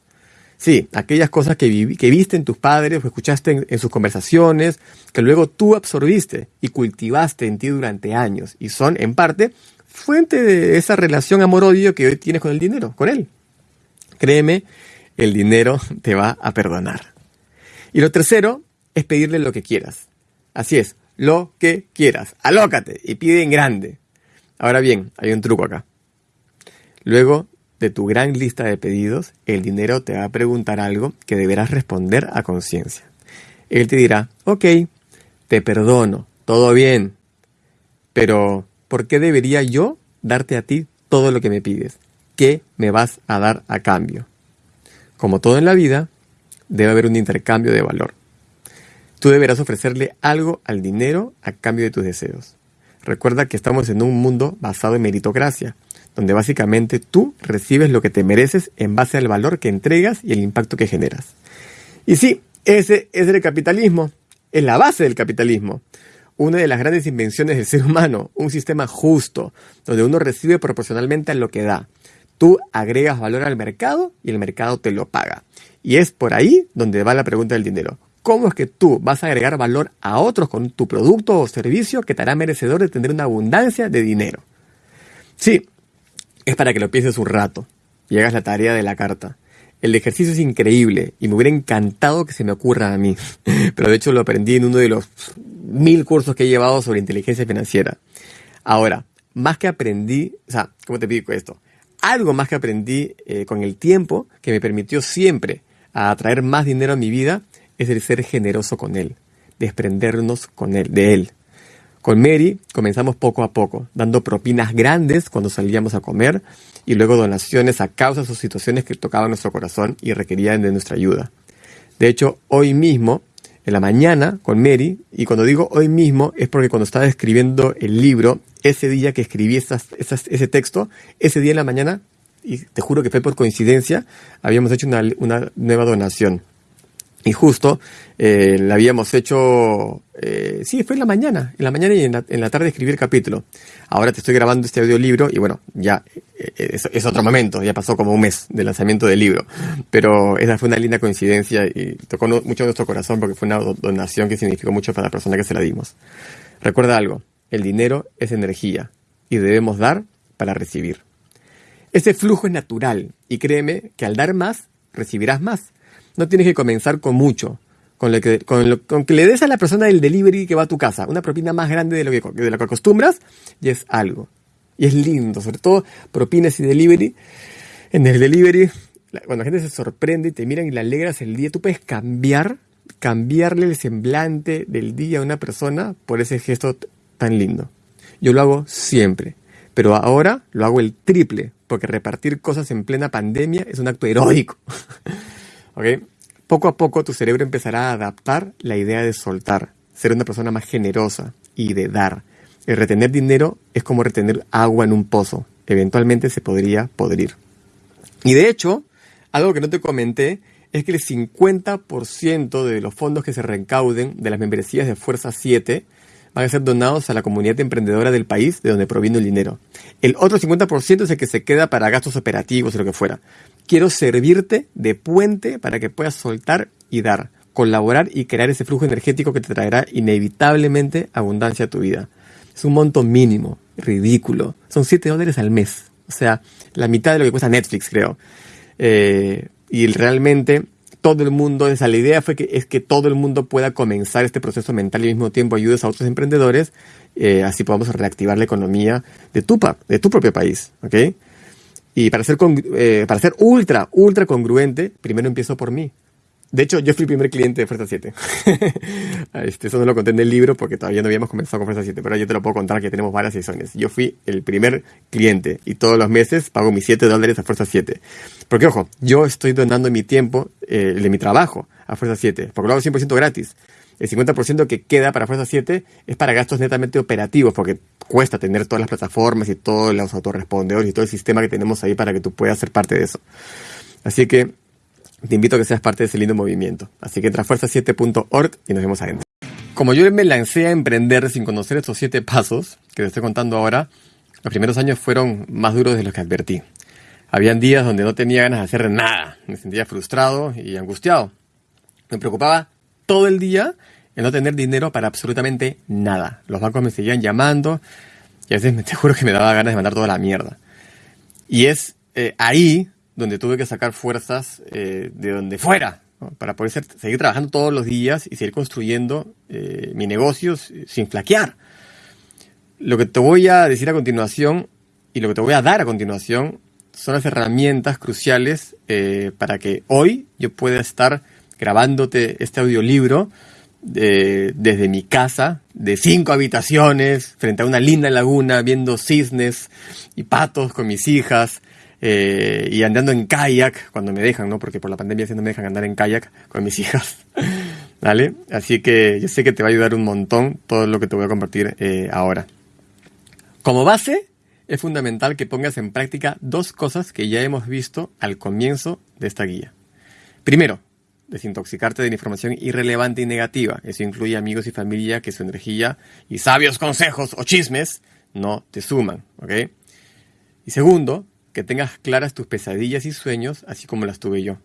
Sí, aquellas cosas que, viste en tus padres o escuchaste en, sus conversaciones, que luego tú absorbiste y cultivaste en ti durante años y son, en parte, fuente de esa relación amor-odio que hoy tienes con el dinero, con él. Créeme, el dinero te va a perdonar. Y lo tercero es pedirle lo que quieras. Así es, lo que quieras. Alócate y pide en grande. Ahora bien, hay un truco acá. Luego de tu gran lista de pedidos, el dinero te va a preguntar algo que deberás responder a conciencia. Él te dirá, ok, te perdono, todo bien, pero ¿por qué debería yo darte a ti todo lo que me pides? ¿Qué me vas a dar a cambio? Como todo en la vida, debe haber un intercambio de valor. Tú deberás ofrecerle algo al dinero a cambio de tus deseos. Recuerda que estamos en un mundo basado en meritocracia, donde básicamente tú recibes lo que te mereces en base al valor que entregas y el impacto que generas. Y sí, ese es el capitalismo, es la base del capitalismo. Una de las grandes invenciones del ser humano, un sistema justo, donde uno recibe proporcionalmente a lo que da. Tú agregas valor al mercado y el mercado te lo paga. Y es por ahí donde va la pregunta del dinero. ¿Cómo es que tú vas a agregar valor a otros con tu producto o servicio que te hará merecedor de tener una abundancia de dinero? Sí, es para que lo pienses un rato y hagas la tarea de la carta. El ejercicio es increíble y me hubiera encantado que se me ocurra a mí, pero de hecho lo aprendí en uno de los mil cursos que he llevado sobre inteligencia financiera. Ahora, más que aprendí, o sea, ¿cómo te pido esto? Algo más que aprendí eh, con el tiempo que me permitió siempre atraer más dinero a mi vida es el ser generoso con él, desprendernos con él, de él. Con Mary comenzamos poco a poco, dando propinas grandes cuando salíamos a comer y luego donaciones a causas o situaciones que tocaban nuestro corazón y requerían de nuestra ayuda. De hecho, hoy mismo, en la mañana, con Mary, y cuando digo hoy mismo es porque cuando estaba escribiendo el libro, ese día que escribí ese texto, ese día en la mañana, y te juro que fue por coincidencia, habíamos hecho una, nueva donación. Y justo eh, la habíamos hecho, eh, sí, fue en la mañana, en la mañana y en la, tarde escribí el capítulo. Ahora te estoy grabando este audiolibro y bueno, ya eh, es, otro momento, ya pasó como un mes del lanzamiento del libro. Pero esa fue una linda coincidencia y tocó mucho nuestro corazón porque fue una donación que significó mucho para la persona que se la dimos. Recuerda algo, el dinero es energía y debemos dar para recibir. Ese flujo es natural y créeme que al dar más, recibirás más no tienes que comenzar con mucho. Con, lo que, con, que le des a la persona del delivery que va a tu casa una propina más grande de lo que, de lo que acostumbras, y es algo. Y es lindo, sobre todo propinas y delivery. En el delivery, cuando la gente se sorprende y te miran y le alegras el día, tú puedes cambiar cambiarle el semblante del día a una persona por ese gesto tan lindo. Yo lo hago siempre, pero ahora lo hago el triple, porque repartir cosas en plena pandemia es un acto heroico. Poco a poco tu cerebro empezará a adaptar la idea de soltar, ser una persona más generosa y de dar. El retener dinero es como retener agua en un pozo. Eventualmente se podría podrir. Y de hecho, algo que no te comenté es que el 50% de los fondos que se recauden de las membresías de Fuerza 7 van a ser donados a la comunidad emprendedora del país de donde proviene el dinero. El otro 50% es el que se queda para gastos operativos o lo que fuera. Quiero servirte de puente para que puedas soltar y dar, colaborar y crear ese flujo energético que te traerá inevitablemente abundancia a tu vida. Es un monto mínimo, ridículo. Son 7 dólares al mes. O sea, la mitad de lo que cuesta Netflix, creo. Eh, y realmente todo el mundo, esa la idea fue que es que todo el mundo pueda comenzar este proceso mental y al mismo tiempo ayudes a otros emprendedores, eh, así podamos reactivar la economía de tu, de tu propio país, ¿ok? Y para ser, eh, para ser ultra, ultra congruente, primero empiezo por mí. De hecho, yo fui el primer cliente de Fuerza 7. este, eso no lo conté en el libro porque todavía no habíamos comenzado con Fuerza 7, pero yo te lo puedo contar que tenemos varias sesiones. Yo fui el primer cliente y todos los meses pago mis 7 dólares a Fuerza 7. Porque, ojo, yo estoy donando mi tiempo, eh, de mi trabajo, a Fuerza 7, porque lo hago 100% gratis. El 50% que queda para Fuerza 7 es para gastos netamente operativos, porque cuesta tener todas las plataformas y todos los autorrespondedores y todo el sistema que tenemos ahí para que tú puedas ser parte de eso. Así que te invito a que seas parte de ese lindo movimiento. Así que entra a fuerza7.org y nos vemos adentro. Como yo me lancé a emprender sin conocer estos siete pasos que te estoy contando ahora, los primeros años fueron más duros de los que advertí. Habían días donde no tenía ganas de hacer nada, me sentía frustrado y angustiado. Me preocupaba todo el día el no tener dinero para absolutamente nada. Los bancos me seguían llamando y a veces te juro que me daba ganas de mandar toda la mierda. Y es eh, ahí donde tuve que sacar fuerzas eh, de donde fuera, para poder seguir trabajando todos los días y seguir construyendo eh, mi negocio sin flaquear. Lo que te voy a decir a continuación y lo que te voy a dar a continuación son las herramientas cruciales eh, para que hoy yo pueda estar grabándote este audiolibro desde mi casa, de cinco habitaciones, frente a una linda laguna, viendo cisnes y patos con mis hijas, eh, y andando en kayak cuando me dejan, ¿no? Porque por la pandemia no me dejan andar en kayak con mis hijas. ¿Vale? Así que yo sé que te va a ayudar un montón todo lo que te voy a compartir eh, ahora. Como base, es fundamental que pongas en práctica dos cosas que ya hemos visto al comienzo de esta guía. Primero, desintoxicarte de la información irrelevante y negativa. Eso incluye amigos y familia que su energía y sabios consejos o chismes no te suman, ¿ok? Y segundo, que tengas claras tus pesadillas y sueños, así como las tuve yo.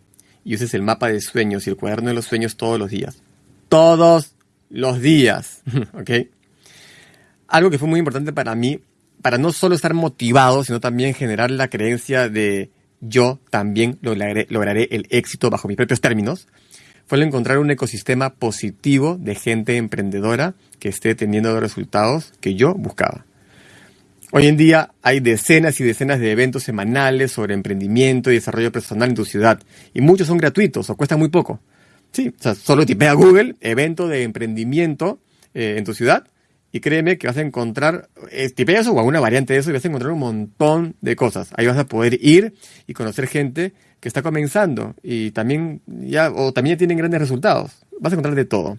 Y uses el mapa de sueños y el cuaderno de los sueños todos los días. Todos los días. ¿Ok? Algo que fue muy importante para mí, para no solo estar motivado, sino también generar la creencia de yo también lograré, lograré el éxito bajo mis propios términos, fue el encontrar un ecosistema positivo de gente emprendedora que esté teniendo los resultados que yo buscaba. Hoy en día hay decenas y decenas de eventos semanales sobre emprendimiento y desarrollo personal en tu ciudad, y muchos son gratuitos o cuestan muy poco. Sí, o sea, solo tipea Google, evento de emprendimiento eh, en tu ciudad, y créeme que vas a encontrar, eh, tipea eso o alguna variante de eso, y vas a encontrar un montón de cosas. Ahí vas a poder ir y conocer gente que está comenzando y también ya, o también tienen grandes resultados. Vas a encontrar de todo.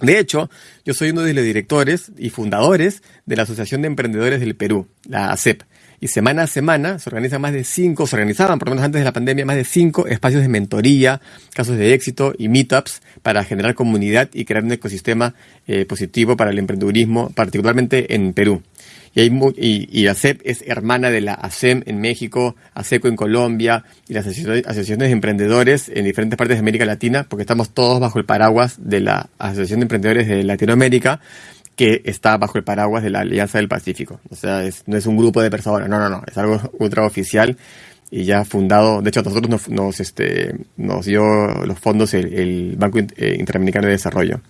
De hecho, yo soy uno de los directores y fundadores de la Asociación de Emprendedores del Perú, la ACEP. Y semana a semana se organizan más de cinco, se organizaban por lo menos antes de la pandemia, más de cinco espacios de mentoría, casos de éxito y meetups para generar comunidad y crear un ecosistema eh, positivo para el emprendedurismo, particularmente en Perú. Y, y, ACEP es hermana de la ASEM en México, ASECO en Colombia y las asociaciones de emprendedores en diferentes partes de América Latina, porque estamos todos bajo el paraguas de la Asociación de Emprendedores de Latinoamérica, que está bajo el paraguas de la Alianza del Pacífico. O sea, no es un grupo de personas, no, no, no, es algo ultra oficial y ya fundado, de hecho a nosotros nos, nos, este, nos dio los fondos el, Banco eh, Interamericano de Desarrollo.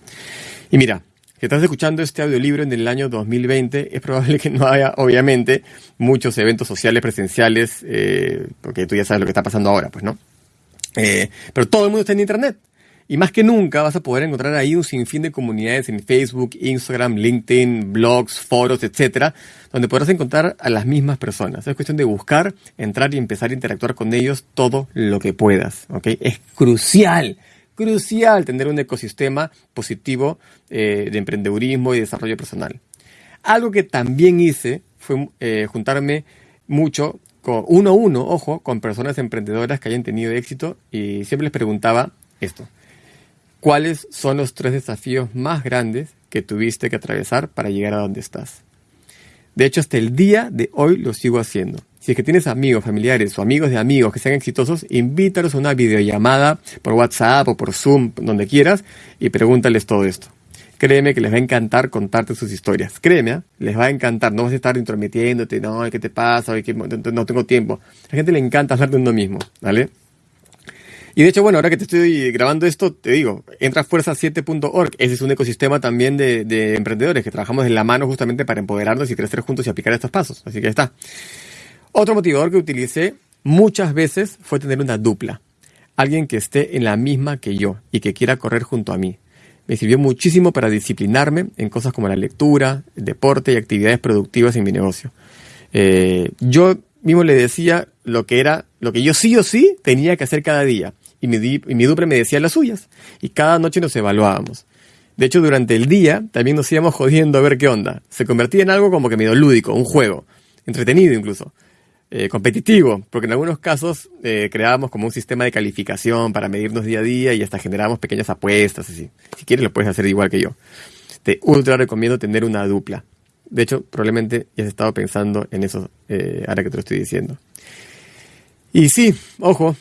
Y mira, si estás escuchando este audiolibro en el año 2020, es probable que no haya, obviamente, muchos eventos sociales presenciales, eh, porque tú ya sabes lo que está pasando ahora, pues, ¿no? Eh, pero todo el mundo está en Internet. Y más que nunca vas a poder encontrar ahí un sinfín de comunidades en Facebook, Instagram, LinkedIn, blogs, foros, etcétera, donde podrás encontrar a las mismas personas. Es cuestión de buscar, entrar y empezar a interactuar con ellos todo lo que puedas. ¿ok? Es crucial, crucial tener un ecosistema positivo eh, de emprendedurismo y desarrollo personal. Algo que también hice fue eh, juntarme mucho con uno a uno, ojo, con personas emprendedoras que hayan tenido éxito y siempre les preguntaba esto. ¿Cuáles son los tres desafíos más grandes que tuviste que atravesar para llegar a donde estás? De hecho, hasta el día de hoy lo sigo haciendo. Si es que tienes amigos, familiares o amigos de amigos que sean exitosos, invítalos a una videollamada por WhatsApp o por Zoom, donde quieras, y pregúntales todo esto. Créeme que les va a encantar contarte sus historias. Créeme, ¿eh? les va a encantar. No vas a estar intrometiéndote, no, ¿qué te pasa? no tengo tiempo. A la gente le encanta hablar de uno mismo, ¿vale? Y de hecho, bueno, ahora que te estoy grabando esto, te digo, entra a fuerza7.org. Ese es un ecosistema también de, emprendedores que trabajamos de la mano justamente para empoderarnos y crecer juntos y aplicar estos pasos. Así que ya está. Otro motivador que utilicé muchas veces fue tener una dupla. Alguien que esté en la misma que yo y que quiera correr junto a mí. Me sirvió muchísimo para disciplinarme en cosas como la lectura, el deporte y actividades productivas en mi negocio. Eh, yo mismo le decía lo que era, lo que yo sí o sí tenía que hacer cada día y mi, y mi me decía las suyas. Y cada noche nos evaluábamos. De hecho, durante el día también nos íbamos jodiendo a ver qué onda. Se convertía en algo como que medio lúdico, un juego, entretenido incluso, eh, competitivo, porque en algunos casos eh, creábamos como un sistema de calificación para medirnos día a día y hasta generábamos pequeñas apuestas, así. Si quieres lo puedes hacer igual que yo. Te ultra recomiendo tener una dupla. De hecho, probablemente ya has estado pensando en eso eh, ahora que te lo estoy diciendo. Y sí, ojo,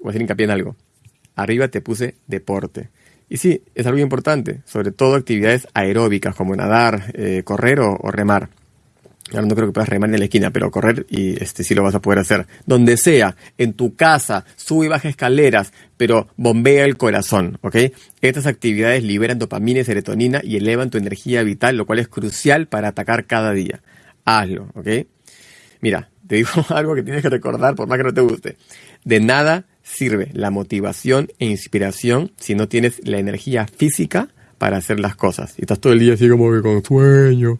voy a hacer hincapié en algo. Arriba te puse deporte. Y sí, es algo importante, sobre todo actividades aeróbicas como nadar, eh, correr o, remar. Ahora no creo que puedas remar en la esquina, pero correr y este sí lo vas a poder hacer. Donde sea, en tu casa, sube y baja escaleras, pero bombea el corazón, ¿ok? Estas actividades liberan dopamina y serotonina y elevan tu energía vital, lo cual es crucial para atacar cada día. Hazlo, ¿ok? Mira, te digo algo que tienes que recordar por más que no te guste. De nada sirve la motivación e inspiración si no tienes la energía física para hacer las cosas. Y estás todo el día así como que con sueño.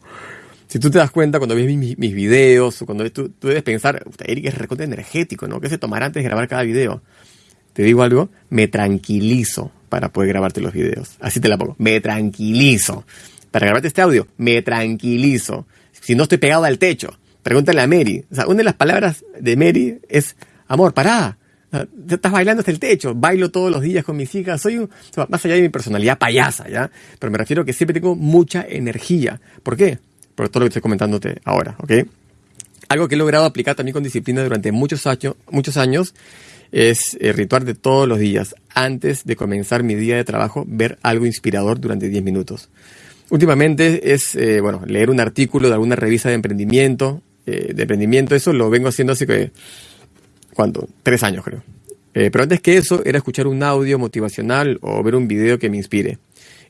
Si tú te das cuenta cuando ves mis, videos o cuando ves, tú, tú debes pensar, Eric es recontra energético, ¿no? ¿Qué se tomará antes de grabar cada video? Te digo algo, me tranquilizo para poder grabarte los videos. Así te la pongo, me tranquilizo. Para grabarte este audio, me tranquilizo. Si no estoy pegado al techo, pregúntale a Mary. O sea, una de las palabras de Mary es, amor, pará estás bailando hasta el techo, bailo todos los días con mis hijas, soy un, más allá de mi personalidad payasa, ¿ya? Pero me refiero a que siempre tengo mucha energía. ¿Por qué? Por todo lo que estoy comentándote ahora, ¿ok? Algo que he logrado aplicar también con disciplina durante muchos años, muchos años es el ritual de todos los días, antes de comenzar mi día de trabajo, ver algo inspirador durante 10 minutos. Últimamente es, eh, bueno, leer un artículo de alguna revista de emprendimiento, eh, de emprendimiento, eso lo vengo haciendo así que ¿cuánto? Tres años creo. Eh, pero antes que eso era escuchar un audio motivacional o ver un video que me inspire.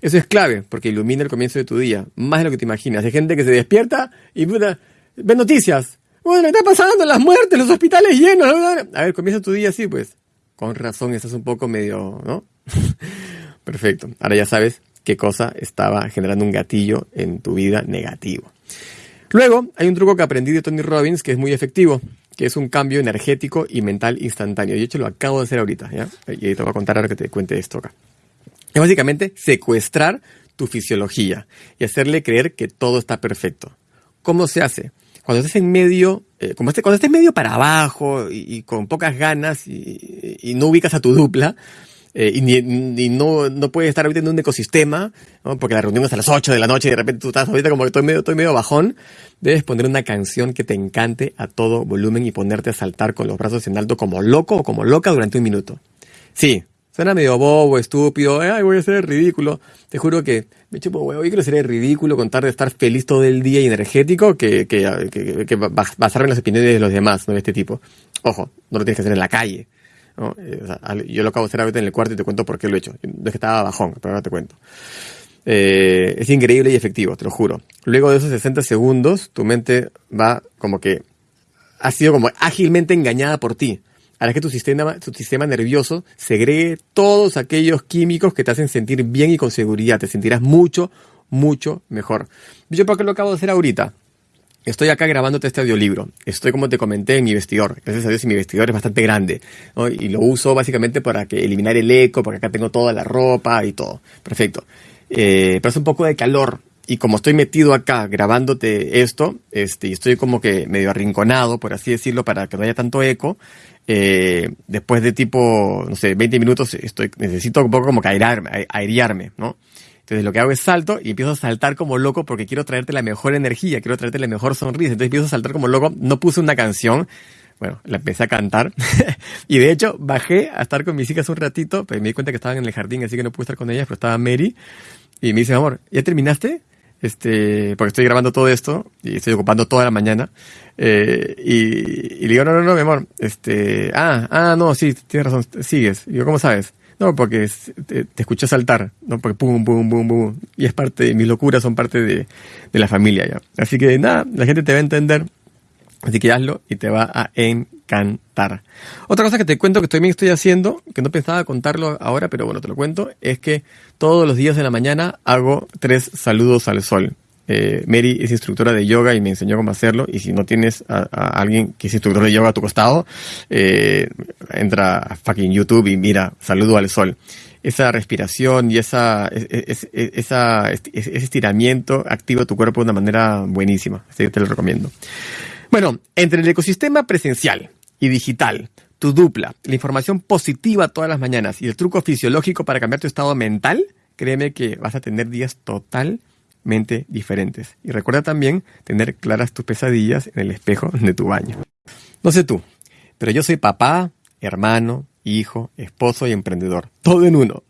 Eso es clave porque ilumina el comienzo de tu día, más de lo que te imaginas. Hay gente que se despierta y puta, ve noticias. Bueno, está pasando las muertes, los hospitales llenos. A ver, comienza tu día así, pues. Con razón, estás un poco medio, ¿no? Perfecto. Ahora ya sabes qué cosa estaba generando un gatillo en tu vida negativo. Luego, hay un truco que aprendí de Tony Robbins que es muy efectivo que es un cambio energético y mental instantáneo. Y de hecho lo acabo de hacer ahorita, ¿ya? Y te voy a contar ahora que te cuente esto acá. Es básicamente secuestrar tu fisiología y hacerle creer que todo está perfecto. ¿Cómo se hace? Cuando estés en medio, eh, como este, cuando estés medio para abajo y, con pocas ganas y, no ubicas a tu dupla, eh, y, no, no puedes estar ahorita en un ecosistema, porque la reunión es a las 8 de la noche y de repente tú estás ahorita como que estoy medio, estoy medio bajón, debes poner una canción que te encante a todo volumen y ponerte a saltar con los brazos en alto como loco o como loca durante un minuto. Sí, suena medio bobo, estúpido, ay, voy a ser ridículo. Te juro que me chupo huevo, yo quiero ser ridículo, contar de estar feliz todo el día y energético que, que, que, que basarme en las opiniones de los demás, ¿no? De este tipo. Ojo, no lo tienes que hacer en la calle. Eh, yo lo acabo de hacer ahorita en el cuarto y te cuento por qué lo he hecho. No es que estaba bajón, pero ahora te cuento. Eh, es increíble y efectivo, te lo juro. Luego de esos 60 segundos, tu mente va como que ha sido como ágilmente engañada por ti. Harás que tu sistema, tu sistema nervioso segregue todos aquellos químicos que te hacen sentir bien y con seguridad. Te sentirás mucho, mucho mejor. ¿Yo por qué lo acabo de hacer ahorita? Estoy acá grabándote este audiolibro. Estoy, como te comenté, en mi vestidor. Gracias a Dios, mi vestidor es bastante grande. Y lo uso básicamente para que eliminar el eco, porque acá tengo toda la ropa y todo. Perfecto. Eh, pero hace un poco de calor. Y como estoy metido acá grabándote esto, este, y estoy como que medio arrinconado, por así decirlo, para que no haya tanto eco, eh, después de tipo, no sé, 20 minutos, necesito un poco como que airearme, airearme, ¿no? Entonces lo que hago es salto y empiezo a saltar como loco porque quiero traerte la mejor energía, quiero traerte la mejor sonrisa. Entonces empiezo a saltar como loco. No puse una canción. Bueno, la empecé a cantar. y de hecho bajé a estar con mis hijas un ratito, pero me di cuenta que estaban en el jardín, así que no pude estar con ellas, pero estaba Mary. Y me dice, amor, ¿ya terminaste? Este, porque estoy grabando todo esto y estoy ocupando toda la mañana. Eh, y, y, le digo, no, no, no, mi amor. Este, ah, ah, no, sí, tienes razón, sigues. Y digo, ¿cómo sabes? No, porque te, escuché saltar, ¿no? Porque pum, pum, pum, pum. Y es parte, de, mis locuras son parte de, de la familia ya. Así que nada, la gente te va a entender. Así que hazlo y te va a encantar. Otra cosa que te cuento que también estoy haciendo, que no pensaba contarlo ahora, pero bueno, te lo cuento, es que todos los días de la mañana hago tres saludos al sol. Eh, Mary es instructora de yoga y me enseñó cómo hacerlo. Y si no tienes a, alguien que es instructor de yoga a tu costado, eh, entra a fucking YouTube y mira, saludo al sol. Esa respiración y esa, ese estiramiento activa tu cuerpo de una manera buenísima. Así que te lo recomiendo. Bueno, entre el ecosistema presencial y digital, tu dupla, la información positiva todas las mañanas y el truco fisiológico para cambiar tu estado mental, créeme que vas a tener días total diferentes. Y recuerda también tener claras tus pesadillas en el espejo de tu baño. No sé tú, pero yo soy papá, hermano, hijo, esposo y emprendedor. Todo en uno.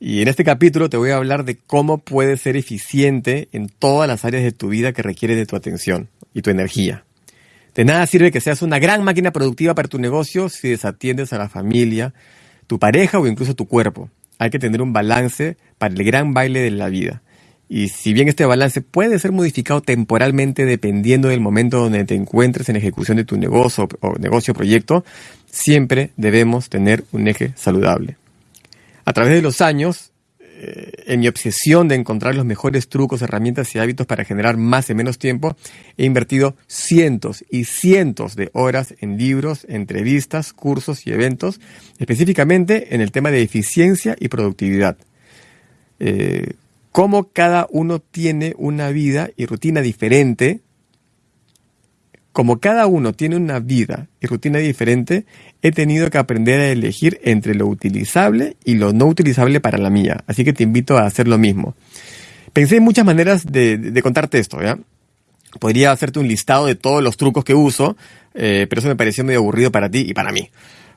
Y en este capítulo te voy a hablar de cómo puedes ser eficiente en todas las áreas de tu vida que requieren de tu atención y tu energía. De nada sirve que seas una gran máquina productiva para tu negocio si desatiendes a la familia, tu pareja o incluso tu cuerpo. Hay que tener un balance para el gran baile de la vida. Y si bien este balance puede ser modificado temporalmente dependiendo del momento donde te encuentres en ejecución de tu negocio o negocio o proyecto, siempre debemos tener un eje saludable. A través de los años, en mi obsesión de encontrar los mejores trucos, herramientas y hábitos para generar más en menos tiempo, he invertido cientos y cientos de horas en libros, entrevistas, cursos y eventos, específicamente en el tema de eficiencia y productividad. Eh, cómo cada uno tiene una vida y rutina diferente, como cada uno tiene una vida y rutina diferente, he tenido que aprender a elegir entre lo utilizable y lo no utilizable para la mía. Así que te invito a hacer lo mismo. Pensé en muchas maneras de, contarte esto, ¿ya? Podría hacerte un listado de todos los trucos que uso, eh, pero eso me pareció medio aburrido para ti y para mí.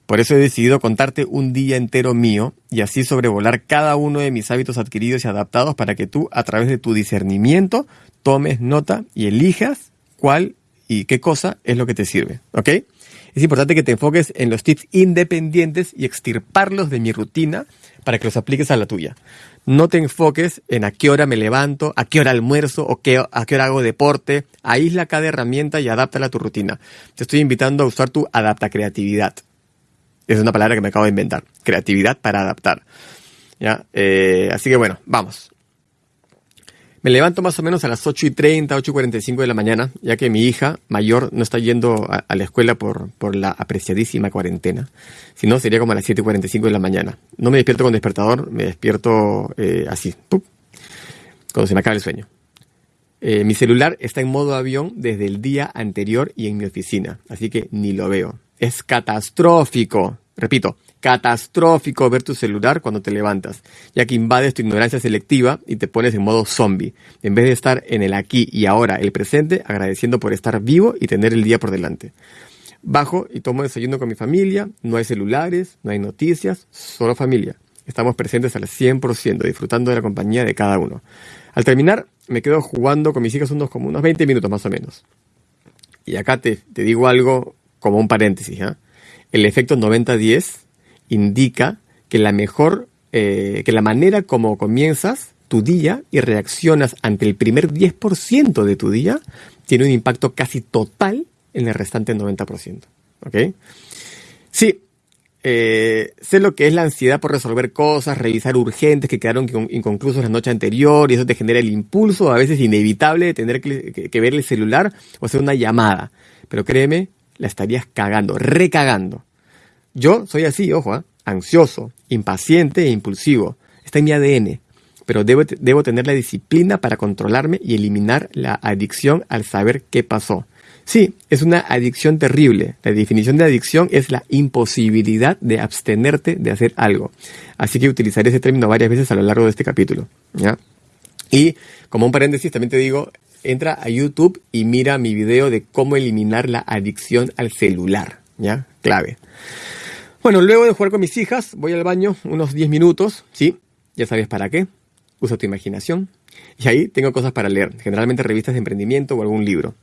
Por eso he decidido contarte un día entero mío y así sobrevolar cada uno de mis hábitos adquiridos y adaptados para que tú, a través de tu discernimiento, tomes nota y elijas cuál y qué cosa es lo que te sirve. ¿Ok? Es importante que te enfoques en los tips independientes y extirparlos de mi rutina para que los apliques a la tuya. No te enfoques en a qué hora me levanto, a qué hora almuerzo o qué, a qué hora hago deporte. Aísla cada herramienta y adáptala a tu rutina. Te estoy invitando a usar tu adapta creatividad. Es una palabra que me acabo de inventar. Creatividad para adaptar. ¿Ya? Eh, así que bueno, vamos. Me levanto más o menos a las 8 y 30, 8 y 45 de la mañana, ya que mi hija mayor no está yendo a, la escuela por, la apreciadísima cuarentena. Si no, sería como a las 7 y 45 de la mañana. No me despierto con despertador, me despierto eh, así, cuando se me acaba el sueño. Eh, mi celular está en modo avión desde el día anterior y en mi oficina, así que ni lo veo. Es catastrófico, repito, catastrófico ver tu celular cuando te levantas, ya que invades tu ignorancia selectiva y te pones en modo zombie, en vez de estar en el aquí y ahora, el presente, agradeciendo por estar vivo y tener el día por delante. Bajo y tomo desayuno con mi familia, no hay celulares, no hay noticias, solo familia. Estamos presentes al 100%, disfrutando de la compañía de cada uno. Al terminar, me quedo jugando con mis hijas unos como unos 20 minutos más o menos. Y acá te, digo algo como un paréntesis, ¿ah? el efecto 90-10 indica que la mejor, eh, que la manera como comienzas tu día y reaccionas ante el primer 10% de tu día tiene un impacto casi total en el restante 90%. ¿Ok? Sí, eh, sé lo que es la ansiedad por resolver cosas, revisar urgentes que quedaron inconclusos la noche anterior y eso te genera el impulso, a veces inevitable, de tener que, ver el celular o hacer una llamada. Pero créeme, la estarías cagando, recagando. Yo soy así, ojo, ¿ah? ansioso, impaciente e impulsivo. Está en mi ADN. Pero debo, debo tener la disciplina para controlarme y eliminar la adicción al saber qué pasó. Sí, es una adicción terrible. La definición de adicción es la imposibilidad de abstenerte de hacer algo. Así que utilizaré ese término varias veces a lo largo de este capítulo. ¿ya? Y como un paréntesis, también te digo, entra a YouTube y mira mi video de cómo eliminar la adicción al celular. ¿Ya? Clave. Bueno, luego de jugar con mis hijas, voy al baño unos 10 minutos, ¿sí? Ya sabes para qué. Usa tu imaginación. Y ahí tengo cosas para leer, generalmente revistas de emprendimiento o algún libro.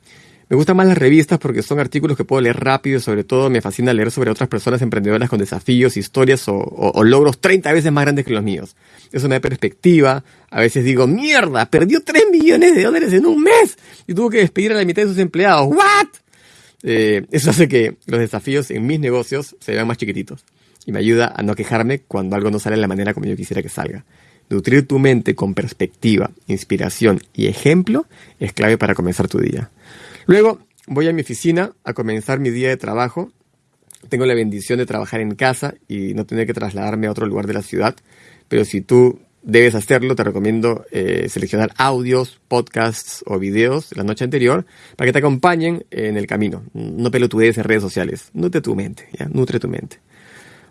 Me gustan más las revistas porque son artículos que puedo leer rápido y sobre todo me fascina leer sobre otras personas emprendedoras con desafíos, historias o, logros 30 veces más grandes que los míos. Eso me da perspectiva. A veces digo, mierda, perdió 3 millones de dólares en un mes y tuvo que despedir a la mitad de sus empleados. ¿What? Eh, eso hace que los desafíos en mis negocios se vean más chiquititos y me ayuda a no quejarme cuando algo no sale de la manera como yo quisiera que salga. Nutrir tu mente con perspectiva, inspiración y ejemplo es clave para comenzar tu día. Luego voy a mi oficina a comenzar mi día de trabajo. Tengo la bendición de trabajar en casa y no tener que trasladarme a otro lugar de la ciudad. Pero si tú debes hacerlo, te recomiendo eh, seleccionar audios, podcasts o videos la noche anterior para que te acompañen en el camino. No pelotudees en redes sociales. Nutre tu mente. Nutre tu mente.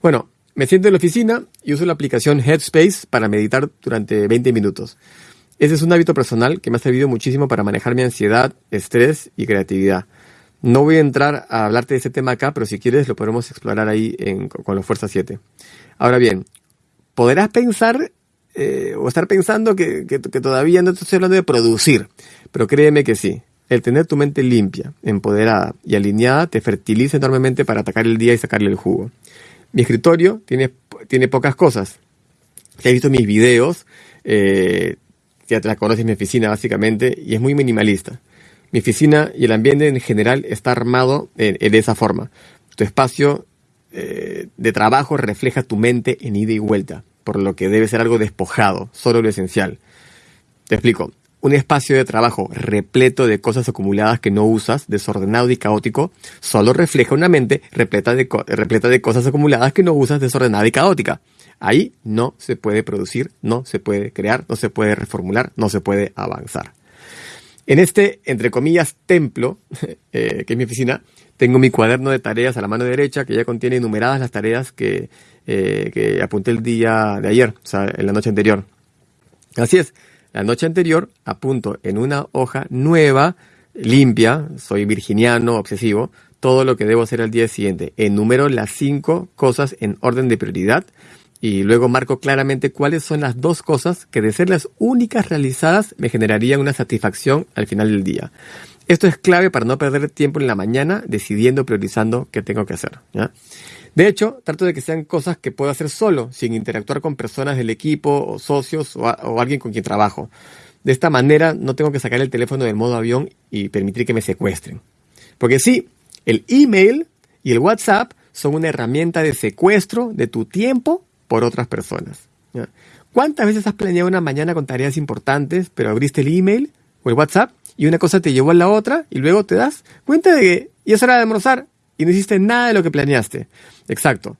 Bueno, me siento en la oficina y uso la aplicación Headspace para meditar durante 20 minutos. Ese es un hábito personal que me ha servido muchísimo para manejar mi ansiedad, estrés y creatividad. No voy a entrar a hablarte de ese tema acá, pero si quieres lo podemos explorar ahí con los Fuerza 7. Ahora bien, podrás pensar eh, o estar pensando que, que, todavía no estoy hablando de producir, pero créeme que sí. El tener tu mente limpia, empoderada y alineada te fertiliza enormemente para atacar el día y sacarle el jugo. Mi escritorio tiene, tiene pocas cosas. Si has visto mis videos, eh, ya te la conoces mi oficina básicamente, y es muy minimalista. Mi oficina y el ambiente en general está armado de esa forma. Tu espacio eh, de trabajo refleja tu mente en ida y vuelta, por lo que debe ser algo despojado, solo lo esencial. Te explico. Un espacio de trabajo repleto de cosas acumuladas que no usas, desordenado y caótico, solo refleja una mente repleta de, repleta de cosas acumuladas que no usas, desordenada y caótica. Ahí no se puede producir, no se puede crear, no se puede reformular, no se puede avanzar. En este, entre comillas, templo, eh, que es mi oficina, tengo mi cuaderno de tareas a la mano derecha que ya contiene enumeradas las tareas que, eh, que apunté el día de ayer, o sea, en la noche anterior. Así es, la noche anterior apunto en una hoja nueva, limpia, soy virginiano, obsesivo, todo lo que debo hacer al día siguiente. Enumero las cinco cosas en orden de prioridad y luego marco claramente cuáles son las dos cosas que de ser las únicas realizadas me generarían una satisfacción al final del día. Esto es clave para no perder tiempo en la mañana decidiendo, priorizando qué tengo que hacer. De hecho, trato de que sean cosas que puedo hacer solo, sin interactuar con personas del equipo o socios o, alguien con quien trabajo. De esta manera no tengo que sacar el teléfono del modo avión y permitir que me secuestren. Porque sí, el email y el WhatsApp son una herramienta de secuestro de tu tiempo por otras personas. ¿Cuántas veces has planeado una mañana con tareas importantes, pero abriste el email o el WhatsApp y una cosa te llevó a la otra y luego te das cuenta de que ya es hora de almorzar y no hiciste nada de lo que planeaste? Exacto.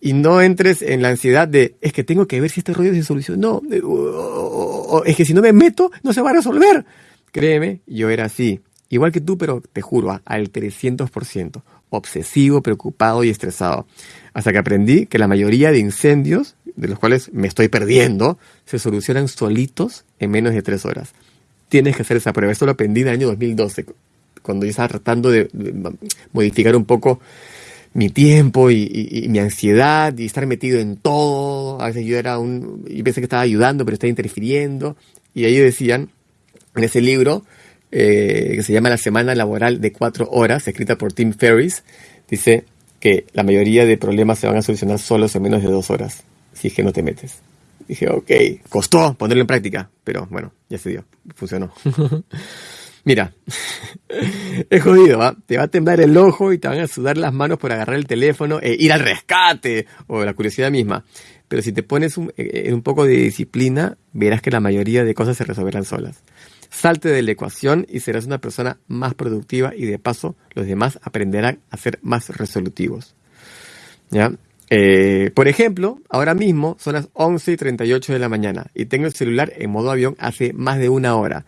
Y no entres en la ansiedad de, es que tengo que ver si este rollo se solucionó. No, es que si no me meto, no se va a resolver. Créeme, yo era así. Igual que tú, pero te juro, al 300%. Obsesivo, preocupado y estresado hasta que aprendí que la mayoría de incendios, de los cuales me estoy perdiendo, se solucionan solitos en menos de tres horas. Tienes que hacer esa prueba. Esto lo aprendí en el año 2012, cuando yo estaba tratando de, modificar un poco mi tiempo y, mi ansiedad y estar metido en todo. A veces yo era un... y pensé que estaba ayudando, pero estaba interfiriendo. Y ahí decían, en ese libro, eh, que se llama La Semana Laboral de Cuatro Horas, escrita por Tim Ferriss, dice, que la mayoría de problemas se van a solucionar solos en menos de dos horas, si es que no te metes. Dije, ok, costó ponerlo en práctica, pero bueno, ya se dio, funcionó. Mira, es jodido, ¿va? Te va a temblar el ojo y te van a sudar las manos por agarrar el teléfono e ir al rescate o la curiosidad misma. Pero si te pones un, eh, un poco de disciplina, verás que la mayoría de cosas se resolverán solas. Salte de la ecuación y serás una persona más productiva y de paso los demás aprenderán a ser más resolutivos. ¿Ya? Eh, por ejemplo, ahora mismo son las 11 y 38 de la mañana y tengo el celular en modo avión hace más de una hora,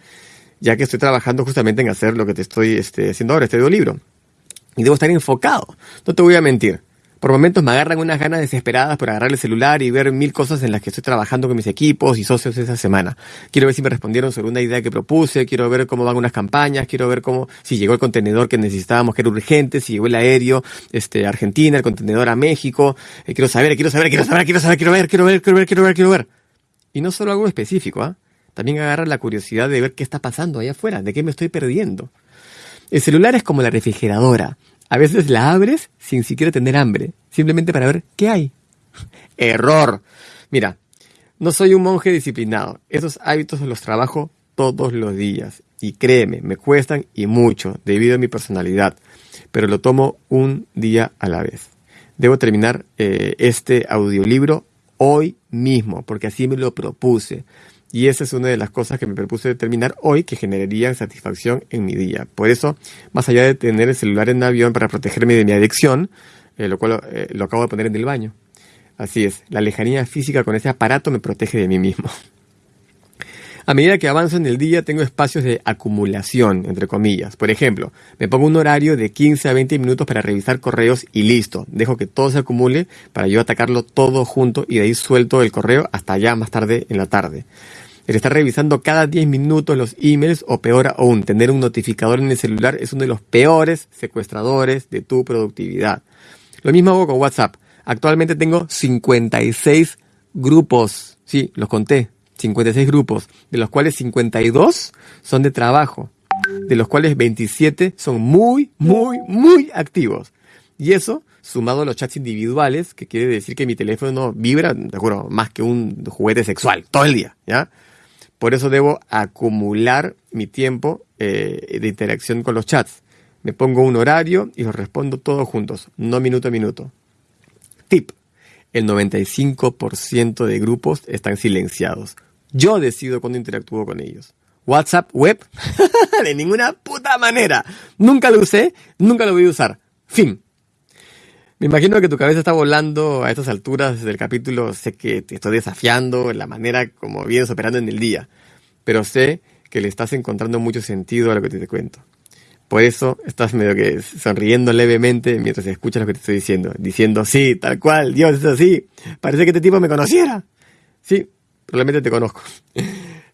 ya que estoy trabajando justamente en hacer lo que te estoy este, haciendo ahora, este libro. Y debo estar enfocado, no te voy a mentir. Por momentos me agarran unas ganas desesperadas por agarrar el celular y ver mil cosas en las que estoy trabajando con mis equipos y socios esa semana. Quiero ver si me respondieron sobre una idea que propuse, quiero ver cómo van unas campañas, quiero ver cómo, si llegó el contenedor que necesitábamos, que era urgente, si llegó el aéreo, este, a Argentina, el contenedor a México, eh, quiero saber, quiero saber, quiero saber, quiero saber, quiero ver, quiero ver, quiero ver, quiero ver, quiero ver. Y no solo algo específico, ¿ah? También agarra la curiosidad de ver qué está pasando allá afuera, de qué me estoy perdiendo. El celular es como la refrigeradora. A veces la abres sin siquiera tener hambre, simplemente para ver qué hay. Error. Mira, no soy un monje disciplinado. Esos hábitos los trabajo todos los días. Y créeme, me cuestan y mucho debido a mi personalidad. Pero lo tomo un día a la vez. Debo terminar eh, este audiolibro hoy mismo, porque así me lo propuse. Y esa es una de las cosas que me propuse determinar hoy que generaría satisfacción en mi día. Por eso, más allá de tener el celular en avión para protegerme de mi adicción, eh, lo cual eh, lo acabo de poner en el baño. Así es, la lejanía física con ese aparato me protege de mí mismo. A medida que avanzo en el día tengo espacios de acumulación, entre comillas. Por ejemplo, me pongo un horario de 15 a 20 minutos para revisar correos y listo. Dejo que todo se acumule para yo atacarlo todo junto y de ahí suelto el correo hasta allá más tarde en la tarde. El estar revisando cada 10 minutos los emails o peor aún, tener un notificador en el celular es uno de los peores secuestradores de tu productividad. Lo mismo hago con WhatsApp. Actualmente tengo 56 grupos. Sí, los conté. 56 grupos, de los cuales 52 son de trabajo, de los cuales 27 son muy, muy, muy activos. Y eso, sumado a los chats individuales, que quiere decir que mi teléfono vibra, te juro, más que un juguete sexual, todo el día, ¿ya? Por eso debo acumular mi tiempo eh, de interacción con los chats. Me pongo un horario y los respondo todos juntos, no minuto a minuto. Tip. El 95% de grupos están silenciados. Yo decido cuándo interactúo con ellos. WhatsApp web, de ninguna puta manera. Nunca lo usé, nunca lo voy a usar. Fin. Me imagino que tu cabeza está volando a estas alturas del capítulo. Sé que te estoy desafiando en la manera como vienes operando en el día. Pero sé que le estás encontrando mucho sentido a lo que te, cuento. Por eso estás medio que sonriendo levemente mientras escuchas lo que te estoy diciendo. Diciendo, sí, tal cual, Dios es así. Parece que este tipo me conociera. Sí, probablemente te conozco.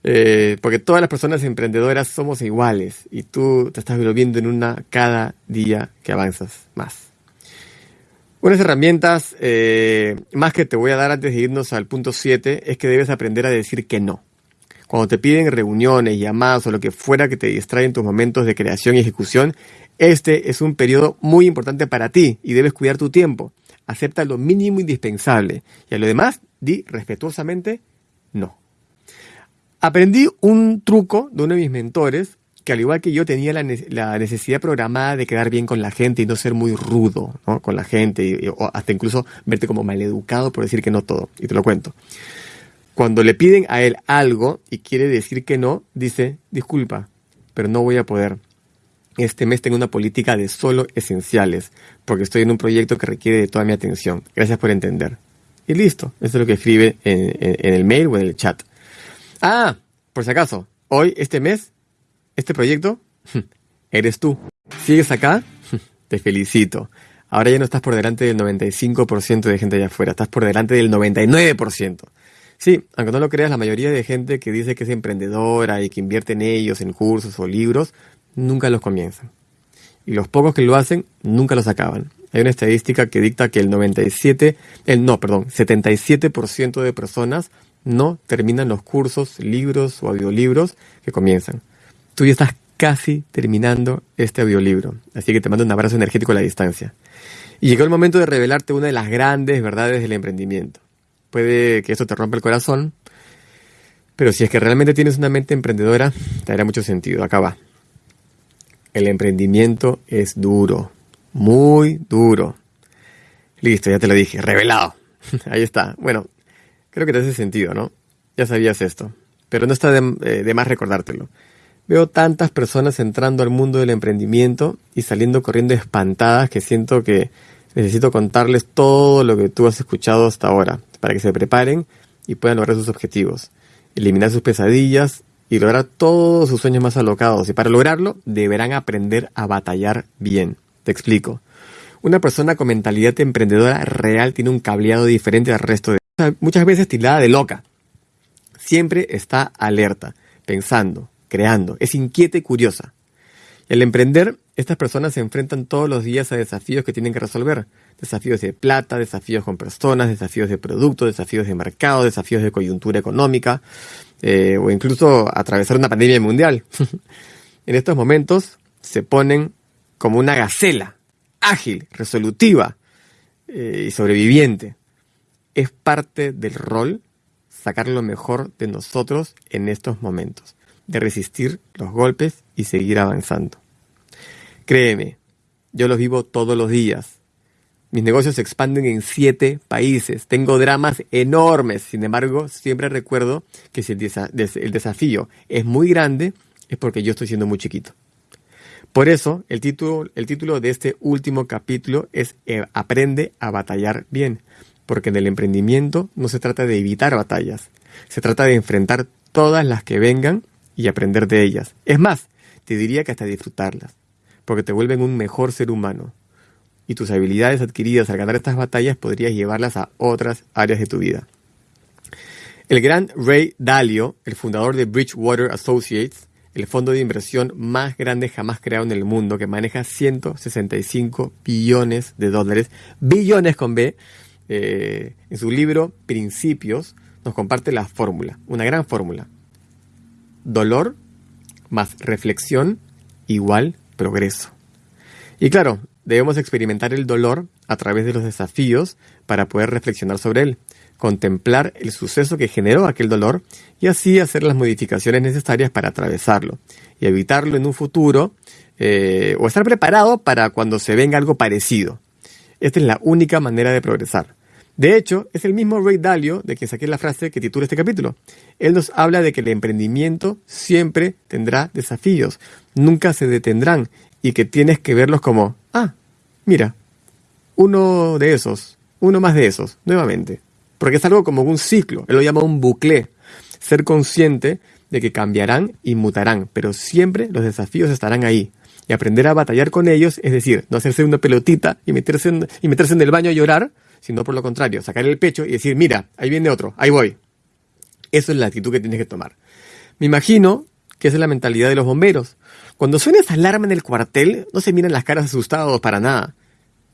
Eh, porque todas las personas emprendedoras somos iguales y tú te estás volviendo en una cada día que avanzas más. Unas herramientas eh, más que te voy a dar antes de irnos al punto 7 es que debes aprender a decir que no. Cuando te piden reuniones, llamadas o lo que fuera que te distraen tus momentos de creación y ejecución, este es un periodo muy importante para ti y debes cuidar tu tiempo. Acepta lo mínimo indispensable y a lo demás di respetuosamente no. Aprendí un truco de uno de mis mentores que al igual que yo tenía la, necesidad programada de quedar bien con la gente y no ser muy rudo con la gente, o hasta incluso verte como maleducado por decir que no todo. Y te lo cuento. Cuando le piden a él algo y quiere decir que no, dice, disculpa, pero no voy a poder. Este mes tengo una política de solo esenciales, porque estoy en un proyecto que requiere de toda mi atención. Gracias por entender. Y listo, eso es lo que escribe en, en el mail o en el chat. Ah, por si acaso, hoy, este mes, este proyecto, eres tú. ¿Sigues acá? Te felicito. Ahora ya no estás por delante del 95% de gente allá afuera, estás por delante del 99%. Sí, aunque no lo creas, la mayoría de gente que dice que es emprendedora y que invierte en ellos, en cursos o libros, nunca los comienzan. Y los pocos que lo hacen, nunca los acaban. Hay una estadística que dicta que el 97, el no, perdón, 77% de personas no terminan los cursos, libros o audiolibros que comienzan. Tú ya estás casi terminando este audiolibro, así que te mando un abrazo energético a la distancia. Y llegó el momento de revelarte una de las grandes verdades del emprendimiento. Puede que esto te rompa el corazón, pero si es que realmente tienes una mente emprendedora, te hará mucho sentido. Acá va. el emprendimiento es duro, muy duro. Listo, ya te lo dije, revelado. Ahí está. Bueno, creo que te hace sentido, ¿no? Ya sabías esto, pero no está de, eh, de más recordártelo. Veo tantas personas entrando al mundo del emprendimiento y saliendo corriendo espantadas que siento que necesito contarles todo lo que tú has escuchado hasta ahora para que se preparen y puedan lograr sus objetivos, eliminar sus pesadillas y lograr todos sus sueños más alocados. Y para lograrlo deberán aprender a batallar bien. Te explico. Una persona con mentalidad emprendedora real tiene un cableado diferente al resto de... Muchas veces tildada de loca. Siempre está alerta, pensando, creando, es inquieta y curiosa. Al emprender, estas personas se enfrentan todos los días a desafíos que tienen que resolver. Desafíos de plata, desafíos con personas, desafíos de producto, desafíos de mercado, desafíos de coyuntura económica, eh, o incluso atravesar una pandemia mundial. en estos momentos se ponen como una gacela, ágil, resolutiva eh, y sobreviviente. Es parte del rol sacar lo mejor de nosotros en estos momentos de resistir los golpes y seguir avanzando. Créeme, yo los vivo todos los días. Mis negocios se expanden en siete países. Tengo dramas enormes. Sin embargo, siempre recuerdo que si el, desafío es muy grande, es porque yo estoy siendo muy chiquito. Por eso, el título, el título de este último capítulo es eh, Aprende a batallar bien. Porque en el emprendimiento no se trata de evitar batallas. Se trata de enfrentar todas las que vengan y aprender de ellas. Es más, te diría que hasta disfrutarlas, porque te vuelven un mejor ser humano. Y tus habilidades adquiridas al ganar estas batallas podrías llevarlas a otras áreas de tu vida. El gran Ray Dalio, el fundador de Bridgewater Associates, el fondo de inversión más grande jamás creado en el mundo, que maneja 165 billones de dólares, billones con B, eh, en su libro Principios, nos comparte la fórmula, una gran fórmula dolor más reflexión igual progreso. Y claro, debemos experimentar el dolor a través de los desafíos para poder reflexionar sobre él, contemplar el suceso que generó aquel dolor y así hacer las modificaciones necesarias para atravesarlo y evitarlo en un futuro eh, o estar preparado para cuando se venga algo parecido. Esta es la única manera de progresar. De hecho, es el mismo Ray Dalio de quien saqué la frase que titula este capítulo. Él nos habla de que el emprendimiento siempre tendrá desafíos, nunca se detendrán y que tienes que verlos como, ah, mira, uno de esos, uno más de esos, nuevamente. Porque es algo como un ciclo, él lo llama un bucle. Ser consciente de que cambiarán y mutarán, pero siempre los desafíos estarán ahí. Y aprender a batallar con ellos, es decir, no hacerse una pelotita y meterse y meterse en el baño a llorar, sino por lo contrario, sacar el pecho y decir, mira, ahí viene otro, ahí voy. Eso es la actitud que tienes que tomar. Me imagino que esa es la mentalidad de los bomberos. Cuando suena esa alarma en el cuartel, no se miran las caras asustados para nada.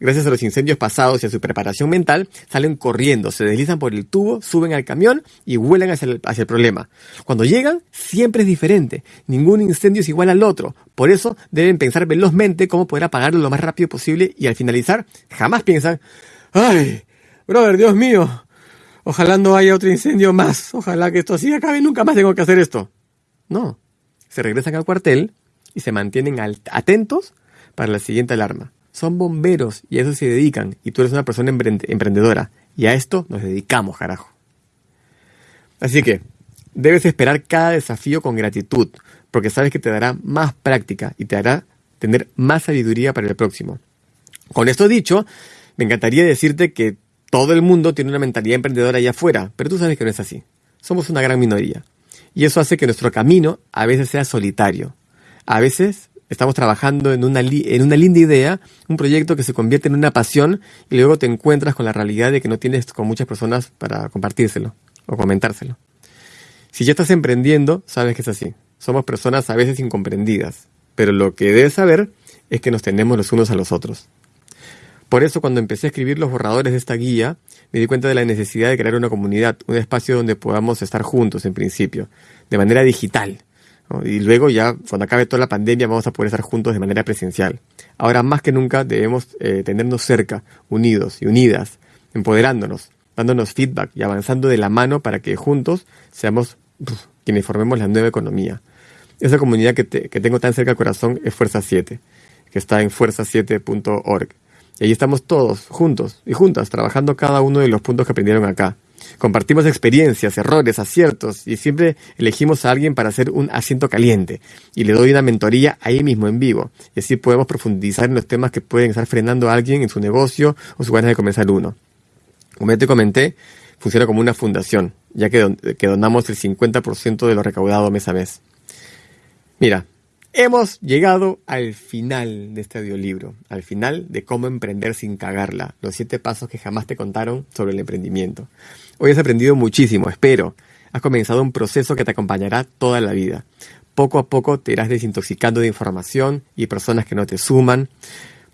Gracias a los incendios pasados y a su preparación mental, salen corriendo, se deslizan por el tubo, suben al camión y vuelan hacia el, hacia el, problema. Cuando llegan, siempre es diferente. Ningún incendio es igual al otro. Por eso deben pensar velozmente cómo poder apagarlo lo más rápido posible y al finalizar, jamás piensan, Ay, brother, Dios mío. Ojalá no haya otro incendio más. Ojalá que esto así acabe. Nunca más tengo que hacer esto. No. Se regresan al cuartel y se mantienen atentos para la siguiente alarma. Son bomberos y a eso se dedican. Y tú eres una persona emprendedora. Y a esto nos dedicamos, carajo. Así que debes esperar cada desafío con gratitud, porque sabes que te dará más práctica y te hará tener más sabiduría para el próximo. Con esto dicho, me encantaría decirte que todo el mundo tiene una mentalidad emprendedora allá afuera, pero tú sabes que no es así. Somos una gran minoría. Y eso hace que nuestro camino a veces sea solitario. A veces estamos trabajando en una, en una linda idea, un proyecto que se convierte en una pasión y luego te encuentras con la realidad de que no tienes con muchas personas para compartírselo o comentárselo. Si ya estás emprendiendo, sabes que es así. Somos personas a veces incomprendidas, pero lo que debes saber es que nos tenemos los unos a los otros. Por eso cuando empecé a escribir los borradores de esta guía, me di cuenta de la necesidad de crear una comunidad, un espacio donde podamos estar juntos en principio, de manera digital. Y luego ya, cuando acabe toda la pandemia, vamos a poder estar juntos de manera presencial. Ahora más que nunca debemos eh, tenernos cerca, unidos y unidas, empoderándonos, dándonos feedback y avanzando de la mano para que juntos seamos quienes formemos la nueva economía. Esa comunidad que, tengo tan cerca al corazón es Fuerza 7, que está en fuerza7.org. Y ahí estamos todos, juntos y juntas, trabajando cada uno de los puntos que aprendieron acá. Compartimos experiencias, errores, aciertos y siempre elegimos a alguien para hacer un asiento caliente y le doy una mentoría ahí mismo en vivo. Y así podemos profundizar en los temas que pueden estar frenando a alguien en su negocio o su ganas de comenzar uno. Como ya te comenté, funciona como una fundación, ya que, que donamos el 50% de lo recaudado mes a mes. Mira, Hemos llegado al final de este audiolibro, al final de cómo emprender sin cagarla, los siete pasos que jamás te contaron sobre el emprendimiento. Hoy has aprendido muchísimo, espero. Has comenzado un proceso que te acompañará toda la vida. Poco a poco te irás desintoxicando de información y personas que no te suman.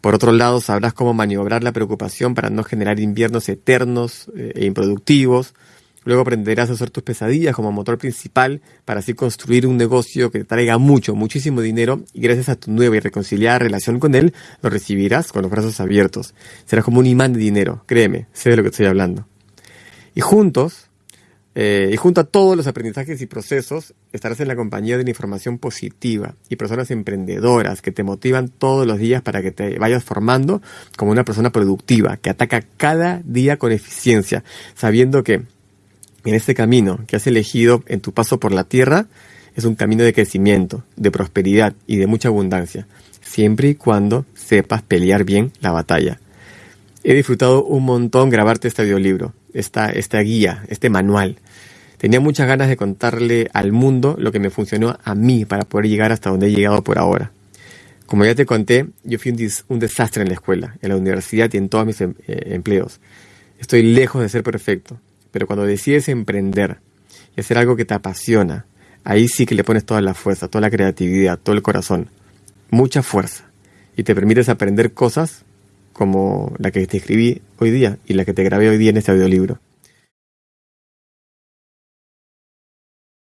Por otro lado, sabrás cómo maniobrar la preocupación para no generar inviernos eternos eh, e improductivos Luego aprenderás a usar tus pesadillas como motor principal para así construir un negocio que te traiga mucho, muchísimo dinero y gracias a tu nueva y reconciliada relación con él, lo recibirás con los brazos abiertos. Serás como un imán de dinero, créeme, sé de lo que estoy hablando. Y juntos, eh, y junto a todos los aprendizajes y procesos, estarás en la compañía de una información positiva y personas emprendedoras que te motivan todos los días para que te vayas formando como una persona productiva, que ataca cada día con eficiencia, sabiendo que en este camino que has elegido en tu paso por la tierra es un camino de crecimiento, de prosperidad y de mucha abundancia, siempre y cuando sepas pelear bien la batalla. He disfrutado un montón grabarte este audiolibro, esta, esta guía, este manual. Tenía muchas ganas de contarle al mundo lo que me funcionó a mí para poder llegar hasta donde he llegado por ahora. Como ya te conté, yo fui un, desastre en la escuela, en la universidad y en todos mis em, eh, empleos. Estoy lejos de ser perfecto, pero cuando decides emprender y hacer algo que te apasiona, ahí sí que le pones toda la fuerza, toda la creatividad, todo el corazón, mucha fuerza. Y te permites aprender cosas como la que te escribí hoy día y la que te grabé hoy día en este audiolibro.